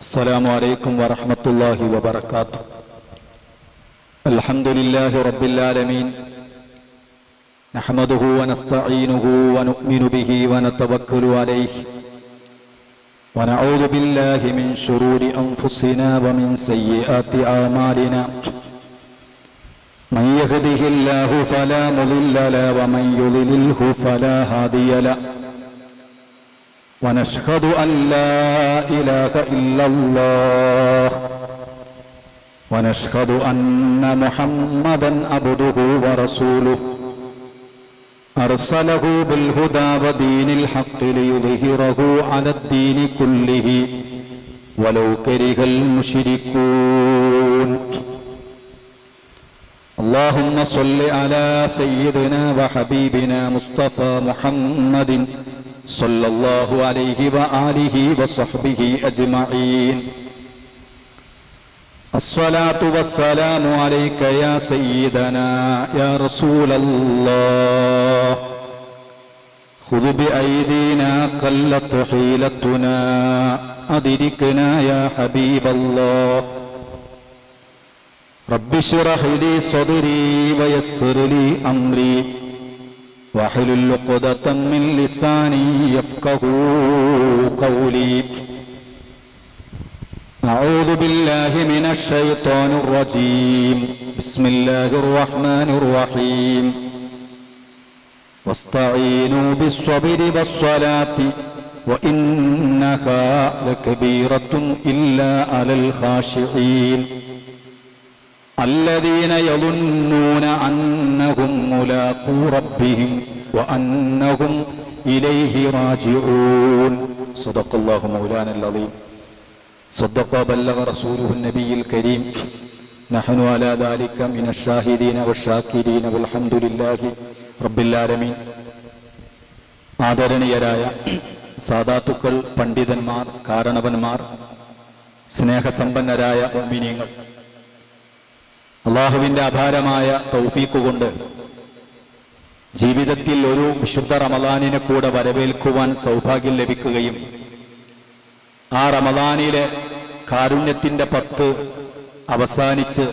السلام عليكم ورحمة الله وبركاته. الحمد لله رب العالمين. نحمده ونستعينه ونؤمن به ونتوكل عليه. ونعوذ بالله من شرور أنفسنا ومن سيئات أعمالنا. من يهده الله فلا مضل له ومن يضلله فلا هادي له. ونشهد أن لا إله إلا الله. ونشهد أن محمدا عبده ورسوله. أرسله بالهدى ودين الحق ليظهره على الدين كله. ولو كره المشركون اللهم صل على سيدنا وحبيبنا مصطفى محمد صلى الله عليه وآله وصحبه أجمعين. الصلاة والسلام عليك يا سيدنا يا رسول الله. خذ بأيدينا قلت حيلتنا أدركنا يا حبيب الله. رب اشرح لي صدري ويسر لي أمري. واحلل عقدة من لساني يفقه قولي. أعوذ بالله من الشيطان الرجيم. بسم الله الرحمن الرحيم. واستعينوا بالصبر والصلاة وإنها لكبيرة إلا على الخاشعين. الذين يظنون أنهم ملاقو ربهم وأنهم إليه راجعون صدق الله مولانا العظيم صدق وبلغ رسوله النبي الكريم نحن على ذلك من الشاهدين والشاكرين والحمد لله رب العالمين ആദരണീയരായ സാധാത്തുക്കൾ പണ്ഡിതന്മാർ കാരണവന്മാർ സ്നേഹസമ്പന്നരായ മോമിനിയങ്ങൾ അള്ളാഹുവിന്റെ അപാരമായ തൗഫീക്ക് കൊണ്ട് ജീവിതത്തിൽ ഒരു വിശുദ്ധ റമദാനിനെ കൂടെ വരവേൽക്കുവാൻ സൗഭാഗ്യം ലഭിക്കുകയും ആ റമദാനിലെ കാരുണ്യത്തിന്റെ പത്ത് അവസാനിച്ച്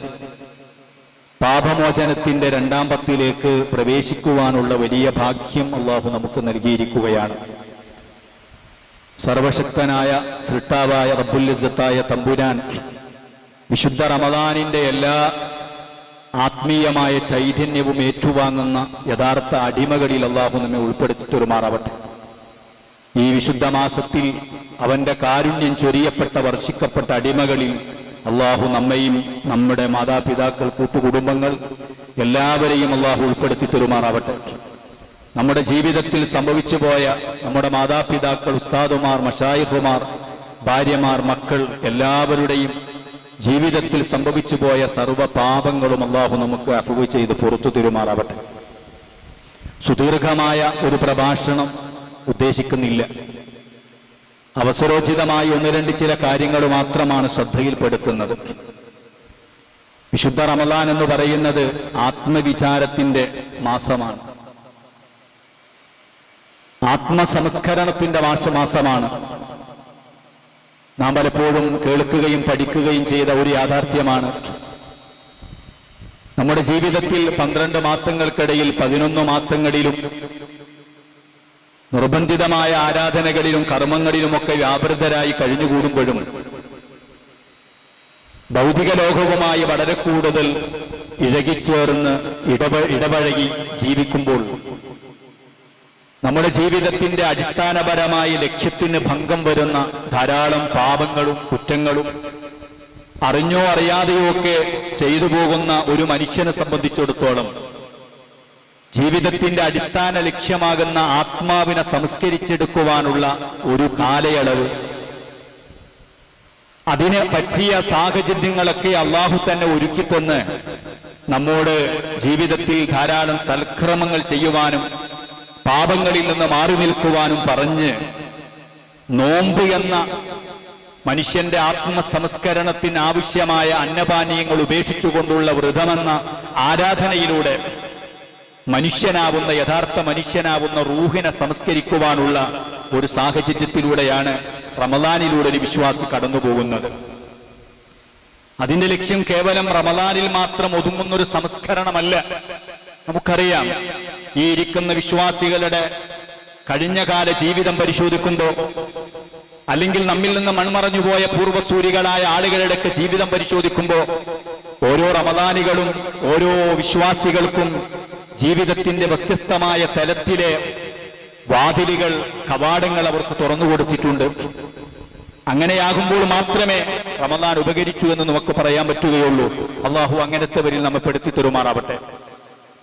പാപമോചനത്തിന്റെ രണ്ടാം പത്തിലേക്ക് പ്രവേശിക്കുവാനുള്ള വലിയ ഭാഗ്യം അള്ളാഹു നമുക്ക് നൽകിയിരിക്കുകയാണ്. സർവശക്തനായ സൃഷ്ടാവായ റബ്ബുല്ലിസത്തായ തമ്പുരാൻ വിശുദ്ധ റമദാനിന്റെ എല്ലാ ആത്മീയമായ ചൈതന്യവും ഏറ്റുവാങ്ങുന്ന യഥാർത്ഥ അടിമകളിൽ അള്ളാഹു നമ്മെ ഉൾപ്പെടുത്തി തെരുമാറാവട്ടെ ഈ വിശുദ്ധ മാസത്തിൽ അവന്റെ കാരുണ്യം ചൊരിയപ്പെട്ട വർഷിക്കപ്പെട്ട അടിമകളിൽ അള്ളാഹു നമ്മയും നമ്മുടെ മാതാപിതാക്കൾ കൂട്ടുകുടുംബങ്ങൾ എല്ലാവരെയും അള്ളാഹു ഉൾപ്പെടുത്തി തെരുമാറാവട്ടെ നമ്മുടെ ജീവിതത്തിൽ സംഭവിച്ചു പോയ നമ്മുടെ മാതാപിതാക്കൾ ഉസ്താദുമാർ മഷായിഫുമാർ ഭാര്യമാർ മക്കൾ എല്ലാവരുടെയും ജീവിതത്തിൽ സംഭവിച്ചു പോയ സർവ പാപങ്ങളും അള്ളാഹു നമുക്ക് അഫുവ് ചെയ്ത് പുറത്തു തിരുമാറാവട്ടെ. സുദീർഘമായ ഒരു പ്രഭാഷണം ഉദ്ദേശിക്കുന്നില്ല. അവസരോചിതമായി ഒന്ന് രണ്ട് ചില കാര്യങ്ങൾ മാത്രമാണ് ശ്രദ്ധയിൽപ്പെടുത്തുന്നത്. വിശുദ്ധ റമലാൻ എന്ന് പറയുന്നത് ആത്മവിചാരത്തിന്റെ മാസമാണ്. ആത്മസംസ്കരണത്തിന്റെ മാസമാസമാണ് നാം പലപ്പോഴും കേൾക്കുകയും പഠിക്കുകയും ചെയ്ത ഒരു യാഥാർത്ഥ്യമാണ്. നമ്മുടെ ജീവിതത്തിൽ പന്ത്രണ്ട് മാസങ്ങൾക്കിടയിൽ പതിനൊന്ന് മാസങ്ങളിലും നിർബന്ധിതമായ ആരാധനകളിലും കർമ്മങ്ങളിലുമൊക്കെ വ്യാപൃതരായി കഴിഞ്ഞുകൂടുമ്പോഴും ഭൗതിക ലോകവുമായി വളരെ കൂടുതൽ ഇഴകിച്ചേർന്ന് ഇടപ ഇടപഴകി ജീവിക്കുമ്പോൾ നമ്മുടെ ജീവിതത്തിന്റെ അടിസ്ഥാനപരമായ ലക്ഷ്യത്തിന് ഭംഗം വരുന്ന ധാരാളം പാപങ്ങളും കുറ്റങ്ങളും അറിഞ്ഞോ അറിയാതെയോ ഒക്കെ ചെയ്തു പോകുന്ന ഒരു മനുഷ്യനെ സംബന്ധിച്ചിടത്തോളം ജീവിതത്തിന്റെ അടിസ്ഥാന ലക്ഷ്യമാകുന്ന ആത്മാവിനെ സംസ്കരിച്ചെടുക്കുവാനുള്ള ഒരു കാലയളവ്. അതിന് പറ്റിയ സാഹചര്യങ്ങളൊക്കെ അള്ളാഹു തന്നെ ഒരുക്കിത്തന്ന് നമ്മോട് ജീവിതത്തിൽ ധാരാളം സൽക്രമങ്ങൾ ചെയ്യുവാനും പാപങ്ങളിൽ നിന്ന് മാറി നിൽക്കുവാനും പറഞ്ഞ് നോമ്പ് എന്ന മനുഷ്യന്റെ ആത്മസംസ്കരണത്തിന് ആവശ്യമായ അന്നപാനീയങ്ങൾ ഉപേക്ഷിച്ചുകൊണ്ടുള്ള വ്രതമെന്ന ആരാധനയിലൂടെ മനുഷ്യനാവുന്ന യഥാർത്ഥ മനുഷ്യനാവുന്ന റൂഹിനെ സംസ്കരിക്കുവാനുള്ള ഒരു സാഹചര്യത്തിലൂടെയാണ് റമദാനിലൂടെ ഒരു വിശ്വാസി കടന്നുപോകുന്നത്. അതിന്റെ ലക്ഷ്യം കേവലം റമദാനിൽ മാത്രം ഒതുങ്ങുന്നൊരു സംസ്കരണമല്ല. നമുക്കറിയാം ഈ ഇരിക്കുന്ന വിശ്വാസികളുടെ കഴിഞ്ഞ കാല ജീവിതം പരിശോധിക്കുമ്പോൾ അല്ലെങ്കിൽ നമ്മിൽ നിന്ന് മൺമറഞ്ഞുപോയ പൂർവസൂരികളായ ആളുകളുടെയൊക്കെ ജീവിതം പരിശോധിക്കുമ്പോൾ ഓരോ റമദാനികളും ഓരോ വിശ്വാസികൾക്കും ജീവിതത്തിന്റെ വ്യത്യസ്തമായ തലത്തിലെ വാതിലുകൾ കവാടങ്ങൾ അവർക്ക് തുറന്നു കൊടുത്തിട്ടുണ്ട്. അങ്ങനെയാകുമ്പോൾ മാത്രമേ റമദാൻ ഉപകരിച്ചു എന്ന് നമുക്ക് പറയാൻ പറ്റുകയുള്ളൂ. അള്ളാഹു അങ്ങനത്തെവരിൽ നമ്മെ പെടുത്തി തരുമാറാവട്ടെ.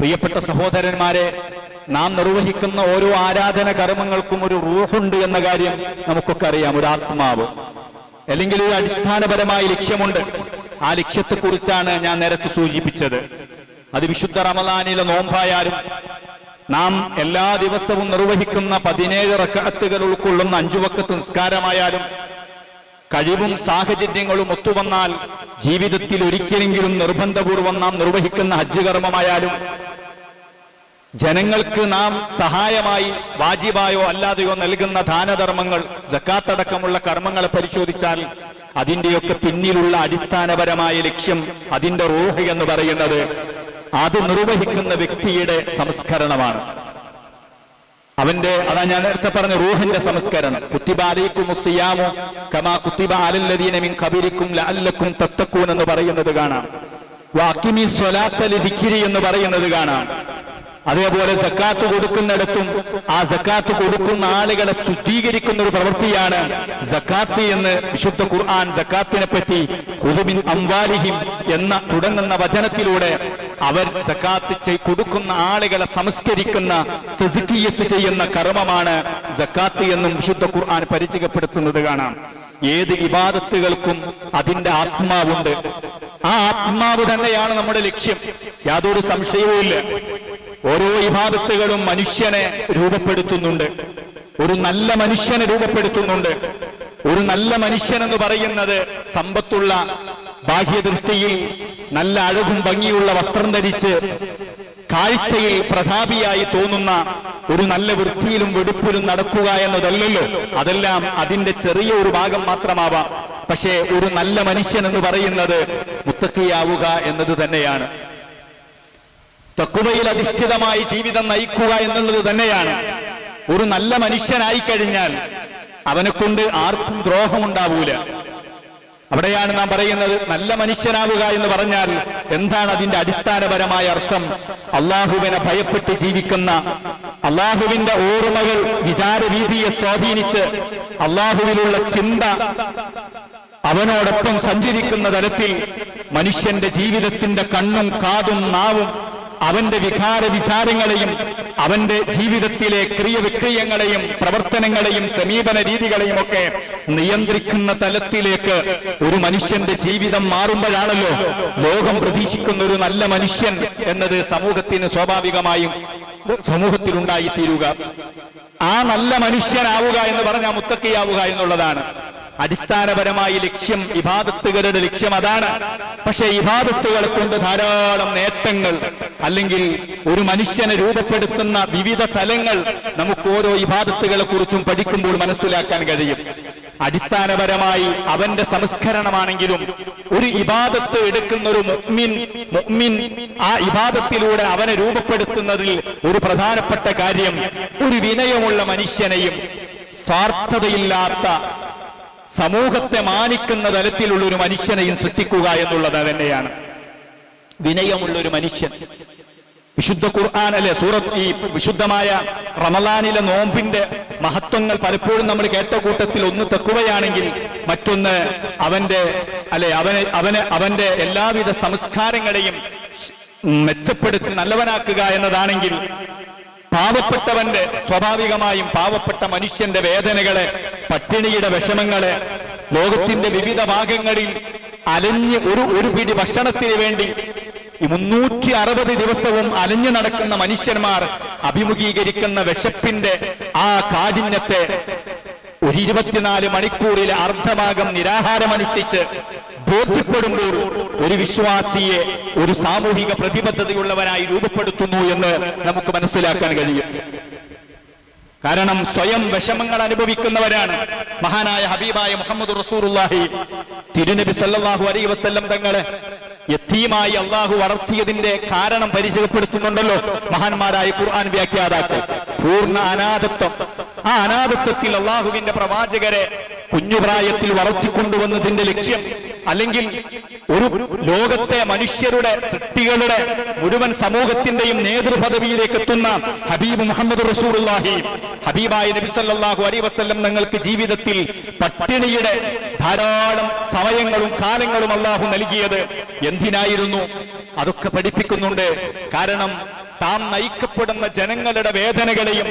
പ്രിയപ്പെട്ട സഹോദരന്മാരെ നാം നിർവഹിക്കുന്ന ഓരോ ആരാധന കർമ്മങ്ങൾക്കും ഒരു റൂഹുണ്ട് എന്ന കാര്യം നമുക്കൊക്കെ അറിയാം ഒരു ആത്മാവ്. അല്ലെങ്കിൽ ഒരു അടിസ്ഥാനപരമായ ലക്ഷ്യമുണ്ട്. ആ ലക്ഷ്യത്തെക്കുറിച്ചാണ് ഞാൻ നേരത്തെ സൂചിപ്പിച്ചത്. അത് വിശുദ്ധ റമദാനിലെ നോമ്പായാലും നാം എല്ലാ ദിവസവും നിർവഹിക്കുന്ന പതിനേഴ് റക്കത്തുകൾ ഉൾക്കൊള്ളുന്ന അഞ്ചു വക്കത്ത് നിസ്കാരമായാലും കഴിവും സാഹചര്യങ്ങളും ഒത്തുവന്നാൽ ജീവിതത്തിൽ ഒരിക്കലെങ്കിലും നിർബന്ധപൂർവം നാം നിർവഹിക്കുന്ന ഹജ്ജ് കർമ്മമായാലും ജനങ്ങൾക്ക് നാം സഹായമായി വാജിബായോ അല്ലാതെയോ നൽകുന്ന ദാനധർമ്മങ്ങൾ ജക്കാത്തടക്കമുള്ള കർമ്മങ്ങളെ പരിശോധിച്ചാൽ അതിന്റെയൊക്കെ പിന്നിലുള്ള അടിസ്ഥാനപരമായ ലക്ഷ്യം അതിന്റെ റൂഹ് എന്ന് പറയുന്നത് അത് നിർവഹിക്കുന്ന വ്യക്തിയുടെ സംസ്കരണമാണ്. അവന്റെ അതാ ഞാൻ നേരത്തെ പറഞ്ഞ റൂഹിന്റെ സംസ്കരണം. കുത്തിബാലിക്കും കമാ ലഅല്ലക്കും എന്ന് പറയുന്നത് കാണാം. വാക്കിമി എന്ന് പറയുന്നത് കാണാം. അതേപോലെ സക്കാത്ത് കൊടുക്കുന്നിടത്തും ആ സക്കാത്ത് കൊടുക്കുന്ന ആളുകളെ ശുദ്ധീകരിക്കുന്ന ഒരു പ്രവൃത്തിയാണ് സക്കാത്ത് എന്ന് വിശുദ്ധ ഖുർആൻ സക്കാത്തിനെ പറ്റി ഹുദുബിൻ അംവാലിഹിം എന്ന തുടങ്ങുന്ന വചനത്തിലൂടെ അവർ ജക്കാത്ത് കൊടുക്കുന്ന ആളുകളെ സംസ്കരിക്കുന്ന തെസുക്കിയത്ത് ചെയ്യുന്ന കർമ്മമാണ് ജക്കാത്ത് എന്നും വിശുദ്ധ ഖുർആൻ പരിചയപ്പെടുത്തുന്നത് കാണാം. ഏത് ഇബാദത്തുകൾക്കും അതിന്റെ ആത്മാവുണ്ട്. ആ ആത്മാവ് തന്നെയാണ് നമ്മുടെ ലക്ഷ്യം. യാതൊരു സംശയവുമില്ല ഓരോ ഇബാദത്തുകളും മനുഷ്യനെ രൂപപ്പെടുത്തുന്നുണ്ട്. ഒരു നല്ല മനുഷ്യനെ രൂപപ്പെടുത്തുന്നുണ്ട്. ഒരു നല്ല മനുഷ്യൻ എന്ന് പറയുന്നത് സമ്പത്തുള്ള ബാഹ്യദൃഷ്ടിയിൽ നല്ല അഴകും ഭംഗിയുള്ള വസ്ത്രം ധരിച്ച് കാഴ്ചയിൽ പ്രതാപിയായി തോന്നുന്ന ഒരു നല്ല വൃത്തിയിലും വെടുപ്പിലും നടക്കുക എന്നതല്ലല്ലോ. അതെല്ലാം അതിന്റെ ചെറിയ ഒരു ഭാഗം മാത്രമാവാം. പക്ഷേ ഒരു നല്ല മനുഷ്യൻ എന്ന് പറയുന്നത് മുത്തക്കിയാവുക എന്നത് തന്നെയാണ്. തക്കുവയിൽ അധിഷ്ഠിതമായി ജീവിതം നയിക്കുക എന്നുള്ളത് തന്നെയാണ്. ഒരു നല്ല മനുഷ്യനായി കഴിഞ്ഞാൽ അവനെ കൊണ്ട് ആർക്കും ദ്രോഹമുണ്ടാവൂല. അവിടെയാണ് നാം പറയുന്നത് നല്ല മനുഷ്യനാവുക എന്ന് പറഞ്ഞാൽ എന്താണ് അതിന്റെ അടിസ്ഥാനപരമായ അർത്ഥം? അള്ളാഹുവിനെ ഭയപ്പെട്ട് ജീവിക്കുന്ന അള്ളാഹുവിന്റെ ഓർമ്മകൾ വിചാരരീതിയെ സ്വാധീനിച്ച് അള്ളാഹുവിലുള്ള ചിന്ത അവനോടൊപ്പം സഞ്ചരിക്കുന്ന തരത്തിൽ മനുഷ്യന്റെ ജീവിതത്തിന്റെ കണ്ണും കാതും നാവും അവന്റെ വികാര വിചാരങ്ങളെയും അവന്റെ ജീവിതത്തിലെ ക്രിയവിക്രിയങ്ങളെയും പ്രവർത്തനങ്ങളെയും സമീപന രീതികളെയും ഒക്കെ നിയന്ത്രിക്കുന്ന തലത്തിലേക്ക് ഒരു മനുഷ്യന്റെ ജീവിതം മാറുമ്പോഴാണല്ലോ ലോകം പ്രതീക്ഷിക്കുന്ന ഒരു നല്ല മനുഷ്യൻ എന്നത് സമൂഹത്തിന് സ്വാഭാവികമായും സമൂഹത്തിലുണ്ടായിത്തീരുക. ആ നല്ല മനുഷ്യനാവുക എന്ന് പറഞ്ഞാൽ മുത്തക്കിയാവുക എന്നുള്ളതാണ്. അടിസ്ഥാനപരമായി ലക്ഷ്യം ഇബാദത്തുകളുടെ ലക്ഷ്യം അതാണ്. പക്ഷെ ഇബാദത്തുകളെ കൊണ്ട് ധാരാളം നേട്ടങ്ങൾ അല്ലെങ്കിൽ ഒരു മനുഷ്യനെ രൂപപ്പെടുത്തുന്ന വിവിധ തലങ്ങൾ നമുക്ക് ഓരോ ഇബാദത്തുകളെ കുറിച്ചും പഠിക്കുമ്പോൾ മനസ്സിലാക്കാൻ കഴിയും. അടിസ്ഥാനപരമായി അവന്റെ സംസ്കരണമാണെങ്കിലും ഒരു ഇബാദത്ത് എടുക്കുന്ന ഒരു മുഗ്മിൻ മുഗ്മിൻ ആ ഇബാദത്തിലൂടെ അവനെ രൂപപ്പെടുത്തുന്നതിൽ ഒരു പ്രധാനപ്പെട്ട കാര്യം ഒരു വിനയമുള്ള മനുഷ്യനെയും സ്വാർത്ഥതയില്ലാത്ത സമൂഹത്തെ മാനിക്കുന്ന തരത്തിലുള്ള ഒരു മനുഷ്യനെയും സൃഷ്ടിക്കുക എന്നുള്ളത് തന്നെയാണ് വിനയമുള്ള ഒരു മനുഷ്യൻ. വിശുദ്ധ ഖുർആൻ അല്ലെ? സൂറത്ത് ഈ വിശുദ്ധമായ റമലാനിലെ നോമ്പിന്റെ മഹത്വങ്ങൾ പലപ്പോഴും നമ്മൾ കേട്ട കൂട്ടത്തിൽ ഒന്ന് തെക്കുകയാണെങ്കിൽ മറ്റൊന്ന് അവന്റെ അല്ലെ അവനെ അവന് അവന്റെ എല്ലാവിധ സംസ്കാരങ്ങളെയും മെച്ചപ്പെടുത്തി നല്ലവനാക്കുക എന്നതാണെങ്കിൽ പാവപ്പെട്ടവന്റെ സ്വാഭാവികമായും പാവപ്പെട്ട മനുഷ്യന്റെ വേദനകളെ പട്ടിണിയുടെ വിഷമങ്ങളെ ലോകത്തിന്റെ വിവിധ ഭാഗങ്ങളിൽ അലഞ്ഞ് ഒരു ഒരു പിടി ഭക്ഷണത്തിന് വേണ്ടി മുന്നൂറ്റി അറുപത് ദിവസവും അലഞ്ഞു നടക്കുന്ന മനുഷ്യന്മാർ അഭിമുഖീകരിക്കുന്ന വിശപ്പിന്റെ ആ കാഠിന്യത്തെ ഒരു ഇരുപത്തിനാല് മണിക്കൂറിൽ അർദ്ധഭാഗം നിരാഹാരമനുഷ്ഠിച്ച് ബോധ്യപ്പെടുമ്പോൾ ഒരു വിശ്വാസിയെ ഒരു സാമൂഹിക പ്രതിബദ്ധതയുള്ളവനായി രൂപപ്പെടുത്തുന്നു എന്ന് നമുക്ക് മനസ്സിലാക്കാൻ കഴിയും. കാരണം സ്വയം വിഷമങ്ങൾ അനുഭവിക്കുന്നവരാണ്. മഹാനായ ഹബീബായ മുഹമ്മദ് റസൂറുല്ലാഹി തിരുനബി സല്ലാഹു അലൈ വസ്ല്ലം തങ്ങളെ യത്തീമായി അള്ളാഹു വളർത്തിയതിന്റെ കാരണം പരിചയപ്പെടുത്തുന്നുണ്ടല്ലോ. മഹാന്മാരായ ഖുർആൻ വ്യാഖ്യാതാക്കൾ. പൂർണ അനാഥത്വം. ആ അനാഥത്വത്തിൽ അള്ളാഹുവിന്റെ പ്രവാചകരെ കുഞ്ഞുപ്രായത്തിൽ വളർത്തിക്കൊണ്ടുവന്നതിന്റെ ലക്ഷ്യം അല്ലെങ്കിൽ ഒരു ലോകത്തെ മനുഷ്യരുടെ സൃഷ്ടികളുടെ മുഴുവൻ സമൂഹത്തിന്റെയും നേതൃപദവിയിലേക്ക് എത്തുന്ന ഹബീബ് മുഹമ്മദ് റസൂറുല്ലാഹി ഹബീബായ നബി സല്ലല്ലാഹു അലൈഹി വസല്ലം നിങ്ങൾക്ക് ജീവിതത്തിൽ പട്ടിണിയുടെ ധാരാളം സമയങ്ങളും കാലങ്ങളും അള്ളാഹു നൽകിയത് എന്തിനായിരുന്നു? അതൊക്കെ പഠിപ്പിക്കുന്നുണ്ട്. കാരണം താൻ നയിക്കപ്പെടുന്ന ജനങ്ങളുടെ വേദനകളെയും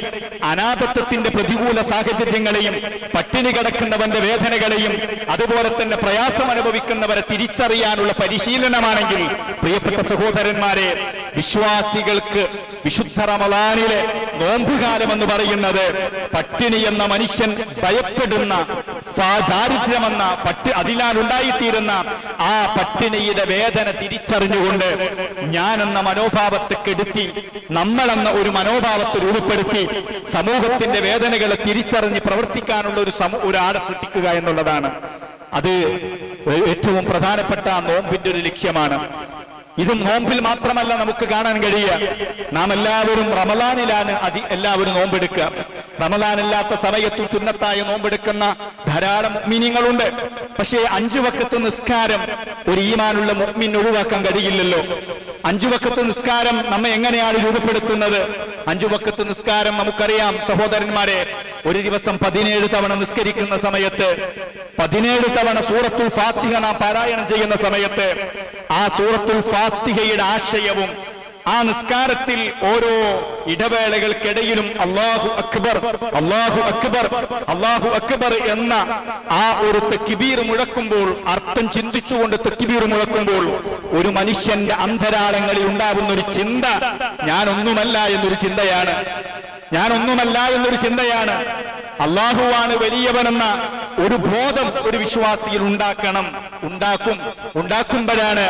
അനാഥത്വത്തിന്റെ പ്രതികൂല സാഹചര്യങ്ങളെയും പട്ടിണി കിടക്കുന്നവന്റെ വേദനകളെയും അതുപോലെ തന്നെ പ്രയാസം അനുഭവിക്കുന്നവരെ തിരിച്ചറിയാനുള്ള പരിശീലനമാണെങ്കിൽ പ്രിയപ്പെട്ട സഹോദരന്മാരെ വിശ്വാസികൾക്ക് വിശുദ്ധ റമലാനിലെ നോമ്പുകാലം എന്ന് പറയുന്നത് പട്ടിണി എന്ന മനുഷ്യൻ ഭയപ്പെടുന്ന ദാരിദ്ര്യമെന്ന പട്ടി അതിനാൽ ഉണ്ടായിത്തീരുന്ന ആ പട്ടിണിയുടെ വേദന തിരിച്ചറിഞ്ഞുകൊണ്ട് ഞാനെന്ന മനോഭാവത്തെ കെടുത്തി നമ്മളെന്ന ഒരു മനോഭാവത്തെ രൂപപ്പെടുത്തി സമൂഹത്തിന്റെ വേദനകളെ തിരിച്ചറിഞ്ഞ് പ്രവർത്തിക്കാനുള്ള ഒരു സമൂ ഒരാളെ സൃഷ്ടിക്കുക എന്നുള്ളതാണ്. അത് ഏറ്റവും പ്രധാനപ്പെട്ട നോമ്പിന്റെ ഒരു ലക്ഷ്യമാണ്. ഇത് നോമ്പിൽ മാത്രമല്ല നമുക്ക് കാണാൻ കഴിയുക. നാം എല്ലാവരും റമലാനിലാണ് അതി എല്ലാവരും നോമ്പെടുക്കുക. റമലാനില്ലാത്ത സമയത്തും സുന്നത്തായ നോമ്പെടുക്കുന്ന ധാരാളം മീനിങ്ങളുണ്ട് പക്ഷേ അഞ്ചു വക്കത്ത് നിസ്കാരം ഒരു ഈമാനുള്ള മുഗ്മിൻ ഒഴിവാക്കാൻ കഴിയില്ലല്ലോ. അഞ്ചു വക്കത്ത് നിസ്കാരം നമ്മെ എങ്ങനെയാണ് രൂപപ്പെടുത്തുന്നത്? അഞ്ചു വക്കത്ത് നിസ്കാരം നമുക്കറിയാം സഹോദരന്മാരെ ഒരു ദിവസം പതിനേഴ് തവണ നിസ്കരിക്കുന്ന സമയത്ത് പതിനേഴ് തവണ സൂറത്തുൽ ഫാത്തിഹ നാം പാരായണം ചെയ്യുന്ന സമയത്ത് ആ സൂറത്തുൽ ഫാത്തിഹയുടെ ആശയവും ആ നിസ്കാരത്തിൽ ഓരോ ഇടവേളകൾക്കിടയിലും അള്ളാഹു അക്ബർ അള്ളാഹു അക്ബർ അള്ളാഹു അക്ബർ എന്ന ആ ഒരു തെക്കിബീർ മുഴക്കുമ്പോൾ അർത്ഥം ചിന്തിച്ചുകൊണ്ട് തെക്കിബീർ മുഴക്കുമ്പോൾ ഒരു മനുഷ്യന്റെ അന്തരാളങ്ങളിൽ ഉണ്ടാകുന്ന ഒരു ചിന്ത ഞാനൊന്നുമല്ല എന്നൊരു ചിന്തയാണ്. ഞാനൊന്നുമല്ല എന്നൊരു ചിന്തയാണ്. അള്ളാഹുവാണ് വലിയവനെന്ന ഒരു ബോധം ഒരു വിശ്വാസിയിൽ ഉണ്ടാക്കണം ഉണ്ടാക്കും ഉണ്ടാക്കുമ്പോഴാണ്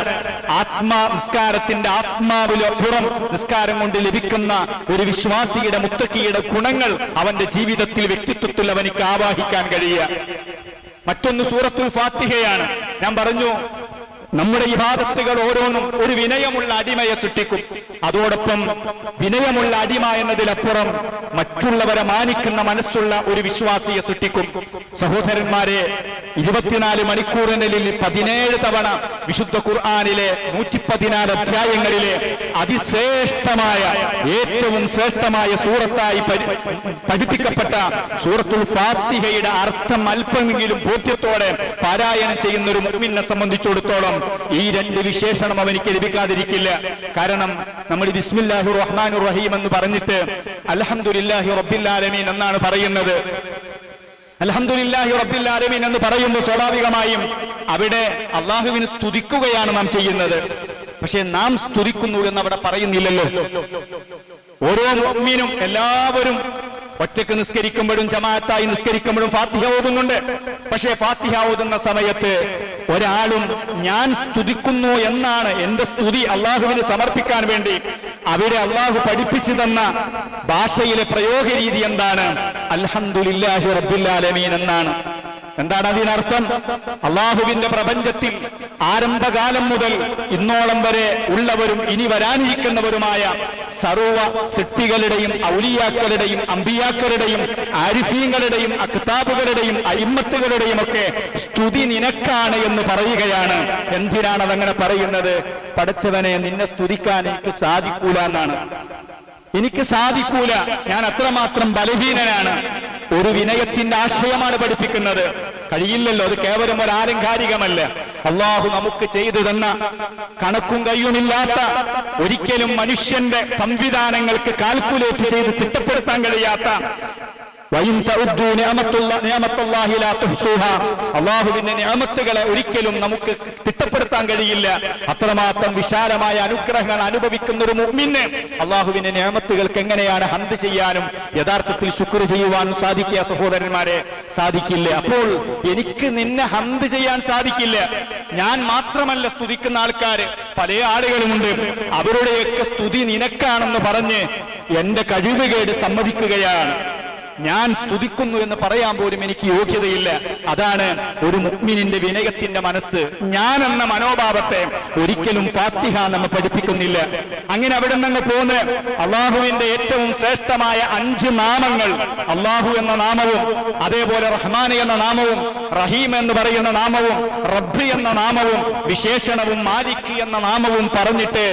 ആത്മാ നിസ്കാരത്തിന്റെ ആത്മാവിലപ്പുറം നിസ്കാരം കൊണ്ട് ലഭിക്കുന്ന ഒരു വിശ്വാസിയുടെ മുത്തക്കിയുടെ ഗുണങ്ങൾ അവന്റെ ജീവിതത്തിൽ വ്യക്തിത്വത്തിൽ അവനിക്ക് ആവാഹിക്കാൻ കഴിയുക. മറ്റൊന്ന് സൂറത്തുൽ ഫാത്തിഹയാണ്. ഞാൻ പറഞ്ഞു നമ്മുടെ ഇബാദത്തുകൾ ഓരോന്നും ഒരു വിനയമുള്ള അടിമയെ സൃഷ്ടിക്കും. അതോടൊപ്പം വിനയമുള്ള അടിമ എന്നതിലപ്പുറം മറ്റുള്ളവരെ മാനിക്കുന്ന മനസ്സുള്ള ഒരു വിശ്വാസിയെ സൃഷ്ടിക്കും. സഹോദരന്മാരെ ഇരുപത്തിനാല് മണിക്കൂറിനുള്ളിൽ പതിനേഴ് തവണ വിശുദ്ധ ഖുർആാനിലെ നൂറ്റി പതിനാല് അധ്യായങ്ങളിലെ അതിശ്രേഷ്ഠമായ ഏറ്റവും ശ്രേഷ്ഠമായ സൂറത്തായി പഠിപ്പിക്കപ്പെട്ട സൂറത്തുൽ ഫാത്തിഹയുടെ അർത്ഥം അല്പമെങ്കിലും ബോധ്യത്തോടെ പാരായണം ചെയ്യുന്ന ഒരു മുമ്പിനെ സംബന്ധിച്ചിടത്തോളം ഈ രണ്ട് വിശേഷണം അവനിക്ക് ലഭിക്കാതിരിക്കില്ല. കാരണം നമ്മൾ ബിസ്മില്ലാഹു റഹ്മാൻ റഹീം എന്ന് പറഞ്ഞിട്ട് അൽഹംദുലില്ലാഹി റബ്ബില്ലാലമീൻ എന്നാണ് പറയുന്നത്. അൽഹംദുലില്ലാഹി റബ്ബില്ലാലമീൻ എന്ന് പറയുമ്പോൾ സ്വാഭാവികമായും അവിടെ അള്ളാഹുവിനെ സ്തുതിക്കുകയാണ് നാം ചെയ്യുന്നത്. പക്ഷേ നാം സ്തുതിക്കുന്നു എന്ന് അവിടെ പറയുന്നില്ലല്ലോ. ഓരോ മുഅ്മിനും എല്ലാവരും ഒറ്റയ്ക്ക് നിസ്കരിക്കുമ്പോഴും ജമാഅത്തായി നിസ്കരിക്കുമ്പോഴും ഫാത്തിഹ ഓതുന്നുണ്ട്. പക്ഷേ ഫാത്തിഹ ഓതുന്ന സമയത്ത് ഒരാളും ഞാൻ സ്തുതിക്കുന്നു എന്നാണ് എന്റെ സ്തുതി അള്ളാഹുവിന് സമർപ്പിക്കാൻ വേണ്ടി അവരെ അള്ളാഹു പഠിപ്പിച്ചു തന്ന ഭാഷയിലെ പ്രയോഗ രീതി എന്താണ്? അൽഹംദുലില്ലാഹി റബ്ബിൽ എന്നാണ്. എന്താണ് അതിനർത്ഥം അള്ളാഹുവിന്റെ പ്രപഞ്ചത്തിൽ ആരംഭകാലം മുതൽ ഇന്നോളം വരെ ഉള്ളവരും ഇനി വരാനിരിക്കുന്നവരുമായ സർവ സിട്ടികളുടെയും ഔലിയാക്കളുടെയും അമ്പിയാക്കളുടെയും ആരിഫീങ്ങളുടെയും അക്താബുകളുടെയും അയിമ്മത്തുകളുടെയും ഒക്കെ സ്തുതി നിനക്കാണ് എന്ന് പറയുകയാണ്. എന്തിനാണ് അതങ്ങനെ പറയുന്നത്? പഠിച്ചവനെ നിന്നെ സ്തുതിക്കാൻ എനിക്ക് സാധിക്കൂല എന്നാണ്. എനിക്ക് സാധിക്കൂല. ഞാൻ അത്രമാത്രം ബലഹീനനാണ്. ഒരു വിനയത്തിന്റെ ആശയമാണ് പഠിപ്പിക്കുന്നത്. കഴിയില്ലല്ലോ അത് കേവലം ഒരു ആലങ്കാരികമല്ല. അള്ളാഹു നമുക്ക് ചെയ്തു തന്ന കണക്കും കയ്യുമില്ലാത്ത ഒരിക്കലും മനുഷ്യന്റെ സംവിധാനങ്ങൾക്ക് കാൽക്കുലേറ്റ് ചെയ്ത് തിട്ടപ്പെടുത്താൻ കഴിയാത്ത അള്ളാഹുവിന്റെ നിയമത്തുകളെ ഒരിക്കലും നമുക്ക് തിട്ടപ്പെടുത്താൻ കഴിയില്ല. അത്രമാത്രം വിശാലമായ അനുഗ്രഹങ്ങൾ അനുഭവിക്കുന്ന ഒരു മുമ്മിന് അള്ളാഹുവിന്റെ നിയമത്തുകൾക്ക് എങ്ങനെയാണ് ഹന്ത് ചെയ്യാനും യഥാർത്ഥത്തിൽ ശുക്ർ ചെയ്യുവാനും സാധിക്കുക സഹോദരന്മാരെ? സാധിക്കില്ല. അപ്പോൾ എനിക്ക് നിന്നെ ഹന്ത് ചെയ്യാൻ സാധിക്കില്ല. ഞാൻ മാത്രമല്ല സ്തുതിക്കുന്ന ആൾക്കാര്. പല ആളുകളുമുണ്ട്. അവരുടെയൊക്കെ സ്തുതി നിനക്കാണെന്ന് പറഞ്ഞ് എന്റെ കഴിവുകേട് സമ്മതിക്കുകയാണ്. ഞാൻ സ്തുതിക്കുന്നു എന്ന് പറയാൻ പോലും എനിക്ക് യോഗ്യതയില്ല. അതാണ് ഒരു മുഗ്മിനിന്റെ വിനയത്തിന്റെ മനസ്സ്. ഞാൻ എന്ന മനോഭാവത്തെ ഒരിക്കലും ഫാത്തിഹ നമ്മൾ പഠിപ്പിക്കുന്നില്ല. അങ്ങനെ അവിടെ നിന്ന് പോന്ന് അള്ളാഹുവിന്റെ ഏറ്റവും ശ്രേഷ്ഠമായ അഞ്ച് നാമങ്ങൾ അള്ളാഹു എന്ന നാമവും അതേപോലെ റഹ്മാൻ എന്ന നാമവും റഹീം എന്ന് പറയുന്ന നാമവും റബ്ബ് എന്ന നാമവും വിശേഷണവും മാലിക് എന്ന നാമവും പറഞ്ഞിട്ട്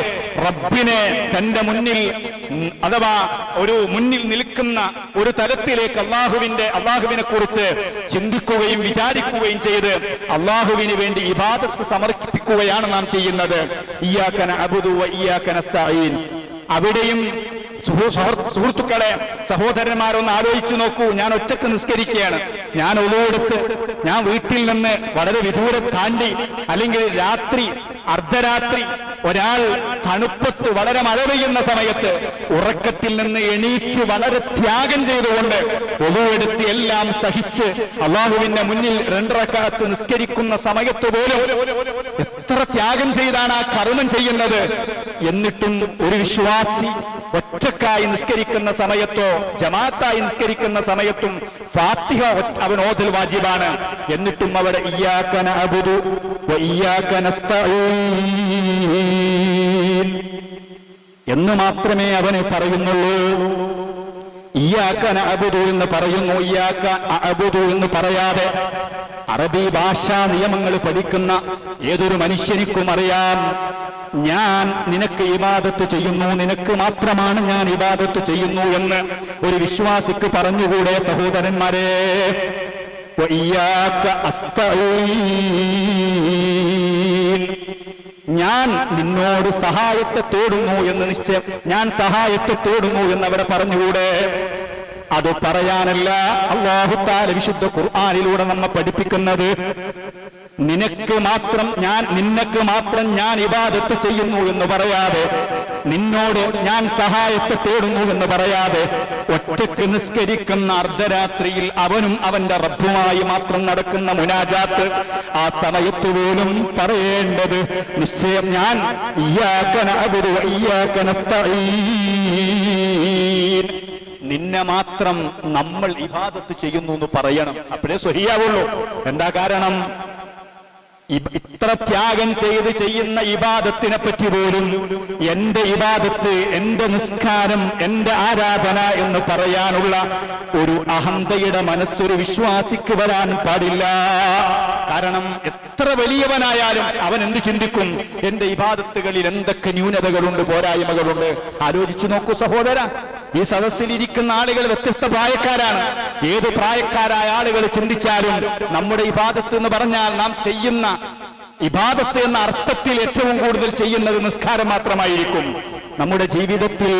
റബ്ബിനെ തന്റെ മുന്നിൽ അഥവാ ഒരു മുന്നിൽ നിൽക്കുന്ന ഒരു തലത്തിലേക്ക് അള്ളാഹുവിന്റെ അള്ളാഹുവിനെ കുറിച്ച് ചിന്തിക്കുകയും വിചാരിക്കുകയും ചെയ്ത് അള്ളാഹുവിന് വേണ്ടി ഇബാദത്ത് സമർപ്പിക്കുകയാണ് നാം ചെയ്യുന്നത്. അബുദു അവിടെയും സുഹൃത്തുക്കളെ സഹോദരന്മാരൊന്ന് ആലോചിച്ചു നോക്കൂ. ഞാൻ ഒറ്റയ്ക്ക് നിസ്കരിക്കുകയാണ്. ഞാൻ ഒളിവെടുത്ത് ഞാൻ വീട്ടിൽ നിന്ന് വളരെ വിദൂരം താണ്ടി അല്ലെങ്കിൽ രാത്രി അർദ്ധരാത്രി ഒരാൾ തണുപ്പത്ത് വളരെ മഴ പെയ്യുന്ന സമയത്ത് ഉറക്കത്തിൽ നിന്ന് എണീറ്റ് വളരെ ത്യാഗം ചെയ്തുകൊണ്ട് ഒളിവെടുത്ത് എല്ലാം സഹിച്ച് അള്ളാഹുവിന്റെ മുന്നിൽ രണ്ടറക്കാലത്ത് നിസ്കരിക്കുന്ന സമയത്ത് പോലും എത്ര ത്യാഗം ചെയ്താണ് ആ കർമ്മം ചെയ്യുന്നത് എന്നിട്ടും ഒരു വിശ്വാസി ഒറ്റക്കായി നിസ്കരിക്കുന്ന സമയത്തോ ജമാഅത്തായി നിസ്കരിക്കുന്ന സമയത്തും ഫാത്തിഹ അവൻ ഓതൽ വാജിബാണ്. എന്നിട്ടും അവിടെ അബുദു എന്ന് മാത്രമേ അവന് പറയുന്നുള്ളൂ. ഇയ്യാക്കന അബുദു എന്ന് പറയുന്നു. ഇയാക്ക അബുദു എന്ന് പറയാതെ അറബി ഭാഷാ നിയമങ്ങൾ പഠിക്കുന്ന ഏതൊരു മനുഷ്യനിക്കും അറിയാം. ഞാൻ നിനക്ക് ഇബാദത്ത് ചെയ്യുന്നു. നിനക്ക് മാത്രമാണ് ഞാൻ ഇബാദത്ത് ചെയ്യുന്നു എന്ന് ഒരു വിശ്വാസിക്ക് പറഞ്ഞുകൂടെ സഹോദരന്മാരെ? ഇയാക്ക അസ്തഈൻ ഞാൻ നിന്നോട് സഹായത്തെ തേടുന്നു എന്ന് നിശ്ചയം. ഞാൻ സഹായത്തെ തേടുന്നു എന്ന് അവിടെ പറഞ്ഞുകൂടെ? അത് പറയാനല്ല. അള്ളാഹുത്താല വിശുദ്ധ ഖുർആാനിലൂടെ നമ്മെ പഠിപ്പിക്കുന്നത് നിനക്ക് മാത്രം ഞാൻ നിനക്ക് മാത്രം ഞാൻ ഇബാദത്ത് ചെയ്യുന്നു എന്ന് പറയാതെ നിന്നോട് ഞാൻ സഹായത്തെ തേടുന്നു എന്ന് പറയാതെ ഒറ്റയ്ക്ക് നിസ്കരിക്കുന്ന അർദ്ധരാത്രിയിൽ അവനും അവന്റെ റബ്ബുമായി മാത്രം നടക്കുന്ന മുനാജാത്ത് ആ സമയത്ത് പോലും പറയേണ്ടത് നിശ്ചയം ഞാൻ നിന്നെ മാത്രം നമ്മൾ ഇബാദത്ത് ചെയ്യുന്നു എന്ന് പറയണം. അപ്പോഴേ സ്വഹിയാവുള്ളൂ. എന്താ കാരണം? ഇത്ര ത്യാഗം ചെയ്ത് ചെയ്യുന്ന ഇബാദത്തിനെ പറ്റി പോലും എന്റെ ഇബാദത്ത് എന്റെ നിസ്കാരം എന്റെ ആരാധന എന്ന് പറയാനുള്ള ഒരു അഹന്തയുടെ മനസ്സൊരു വിശ്വാസിക്ക് വരാൻ പാടില്ല. കാരണം എത്ര വലിയവനായാലും അവൻ എന്ത് ചിന്തിക്കും? എന്റെ ഇബാദത്തുകളിൽ എന്തൊക്കെ ന്യൂനതകളുണ്ട് പോരായ്മകളുണ്ട്? ആലോചിച്ചു നോക്കൂ സഹോദര. ഈ സദസ്സിൽ ഇരിക്കുന്ന ആളുകൾ വ്യത്യസ്ത പ്രായക്കാരാണ്. ഏത് പ്രായക്കാരായ ആളുകൾ ചിന്തിച്ചാലും നമ്മുടെ ഇബാദത്ത് എന്ന് പറഞ്ഞാൽ നാം ചെയ്യുന്ന ഇബാദത്ത് എന്ന അർത്ഥത്തിൽ ഏറ്റവും കൂടുതൽ ചെയ്യുന്നത് നിസ്കാരം മാത്രമായിരിക്കും. നമ്മുടെ ജീവിതത്തിൽ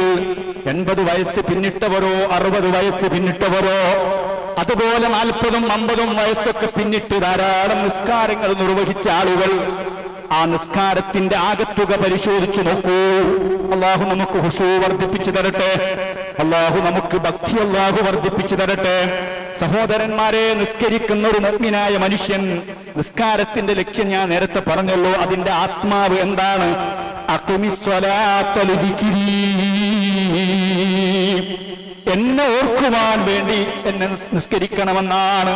എൺപത് വയസ്സ് പിന്നിട്ടവരോ അറുപത് വയസ്സ് പിന്നിട്ടവരോ അതുപോലെ നാൽപ്പതും അമ്പതും വയസ്സൊക്കെ പിന്നിട്ട് ധാരാളം നിസ്കാരങ്ങൾ നിർവഹിച്ച ആളുകൾ ആ നിസ്കാരത്തിന്റെ ആകത്തുക പരിശോധിച്ചു നോക്കൂ. അള്ളാഹു നമുക്ക് ഹുഷു വർദ്ധിപ്പിച്ചു തരട്ടെ. അള്ളാഹു നമുക്ക് ഭക്തി അള്ളാഹു വർദ്ധിപ്പിച്ചു തരട്ടെ. സഹോദരന്മാരെ നിസ്കരിക്കുന്ന ഒരു മുഗ്മിനായ മനുഷ്യൻ നിസ്കാരത്തിന്റെ ലക്ഷ്യം ഞാൻ നേരത്തെ പറഞ്ഞല്ലോ. അതിന്റെ ആത്മാവ് എന്താണ്. എന്നെ ഓർക്കുവാൻ വേണ്ടി എന്നെ നിസ്കരിക്കണമെന്നാണ്.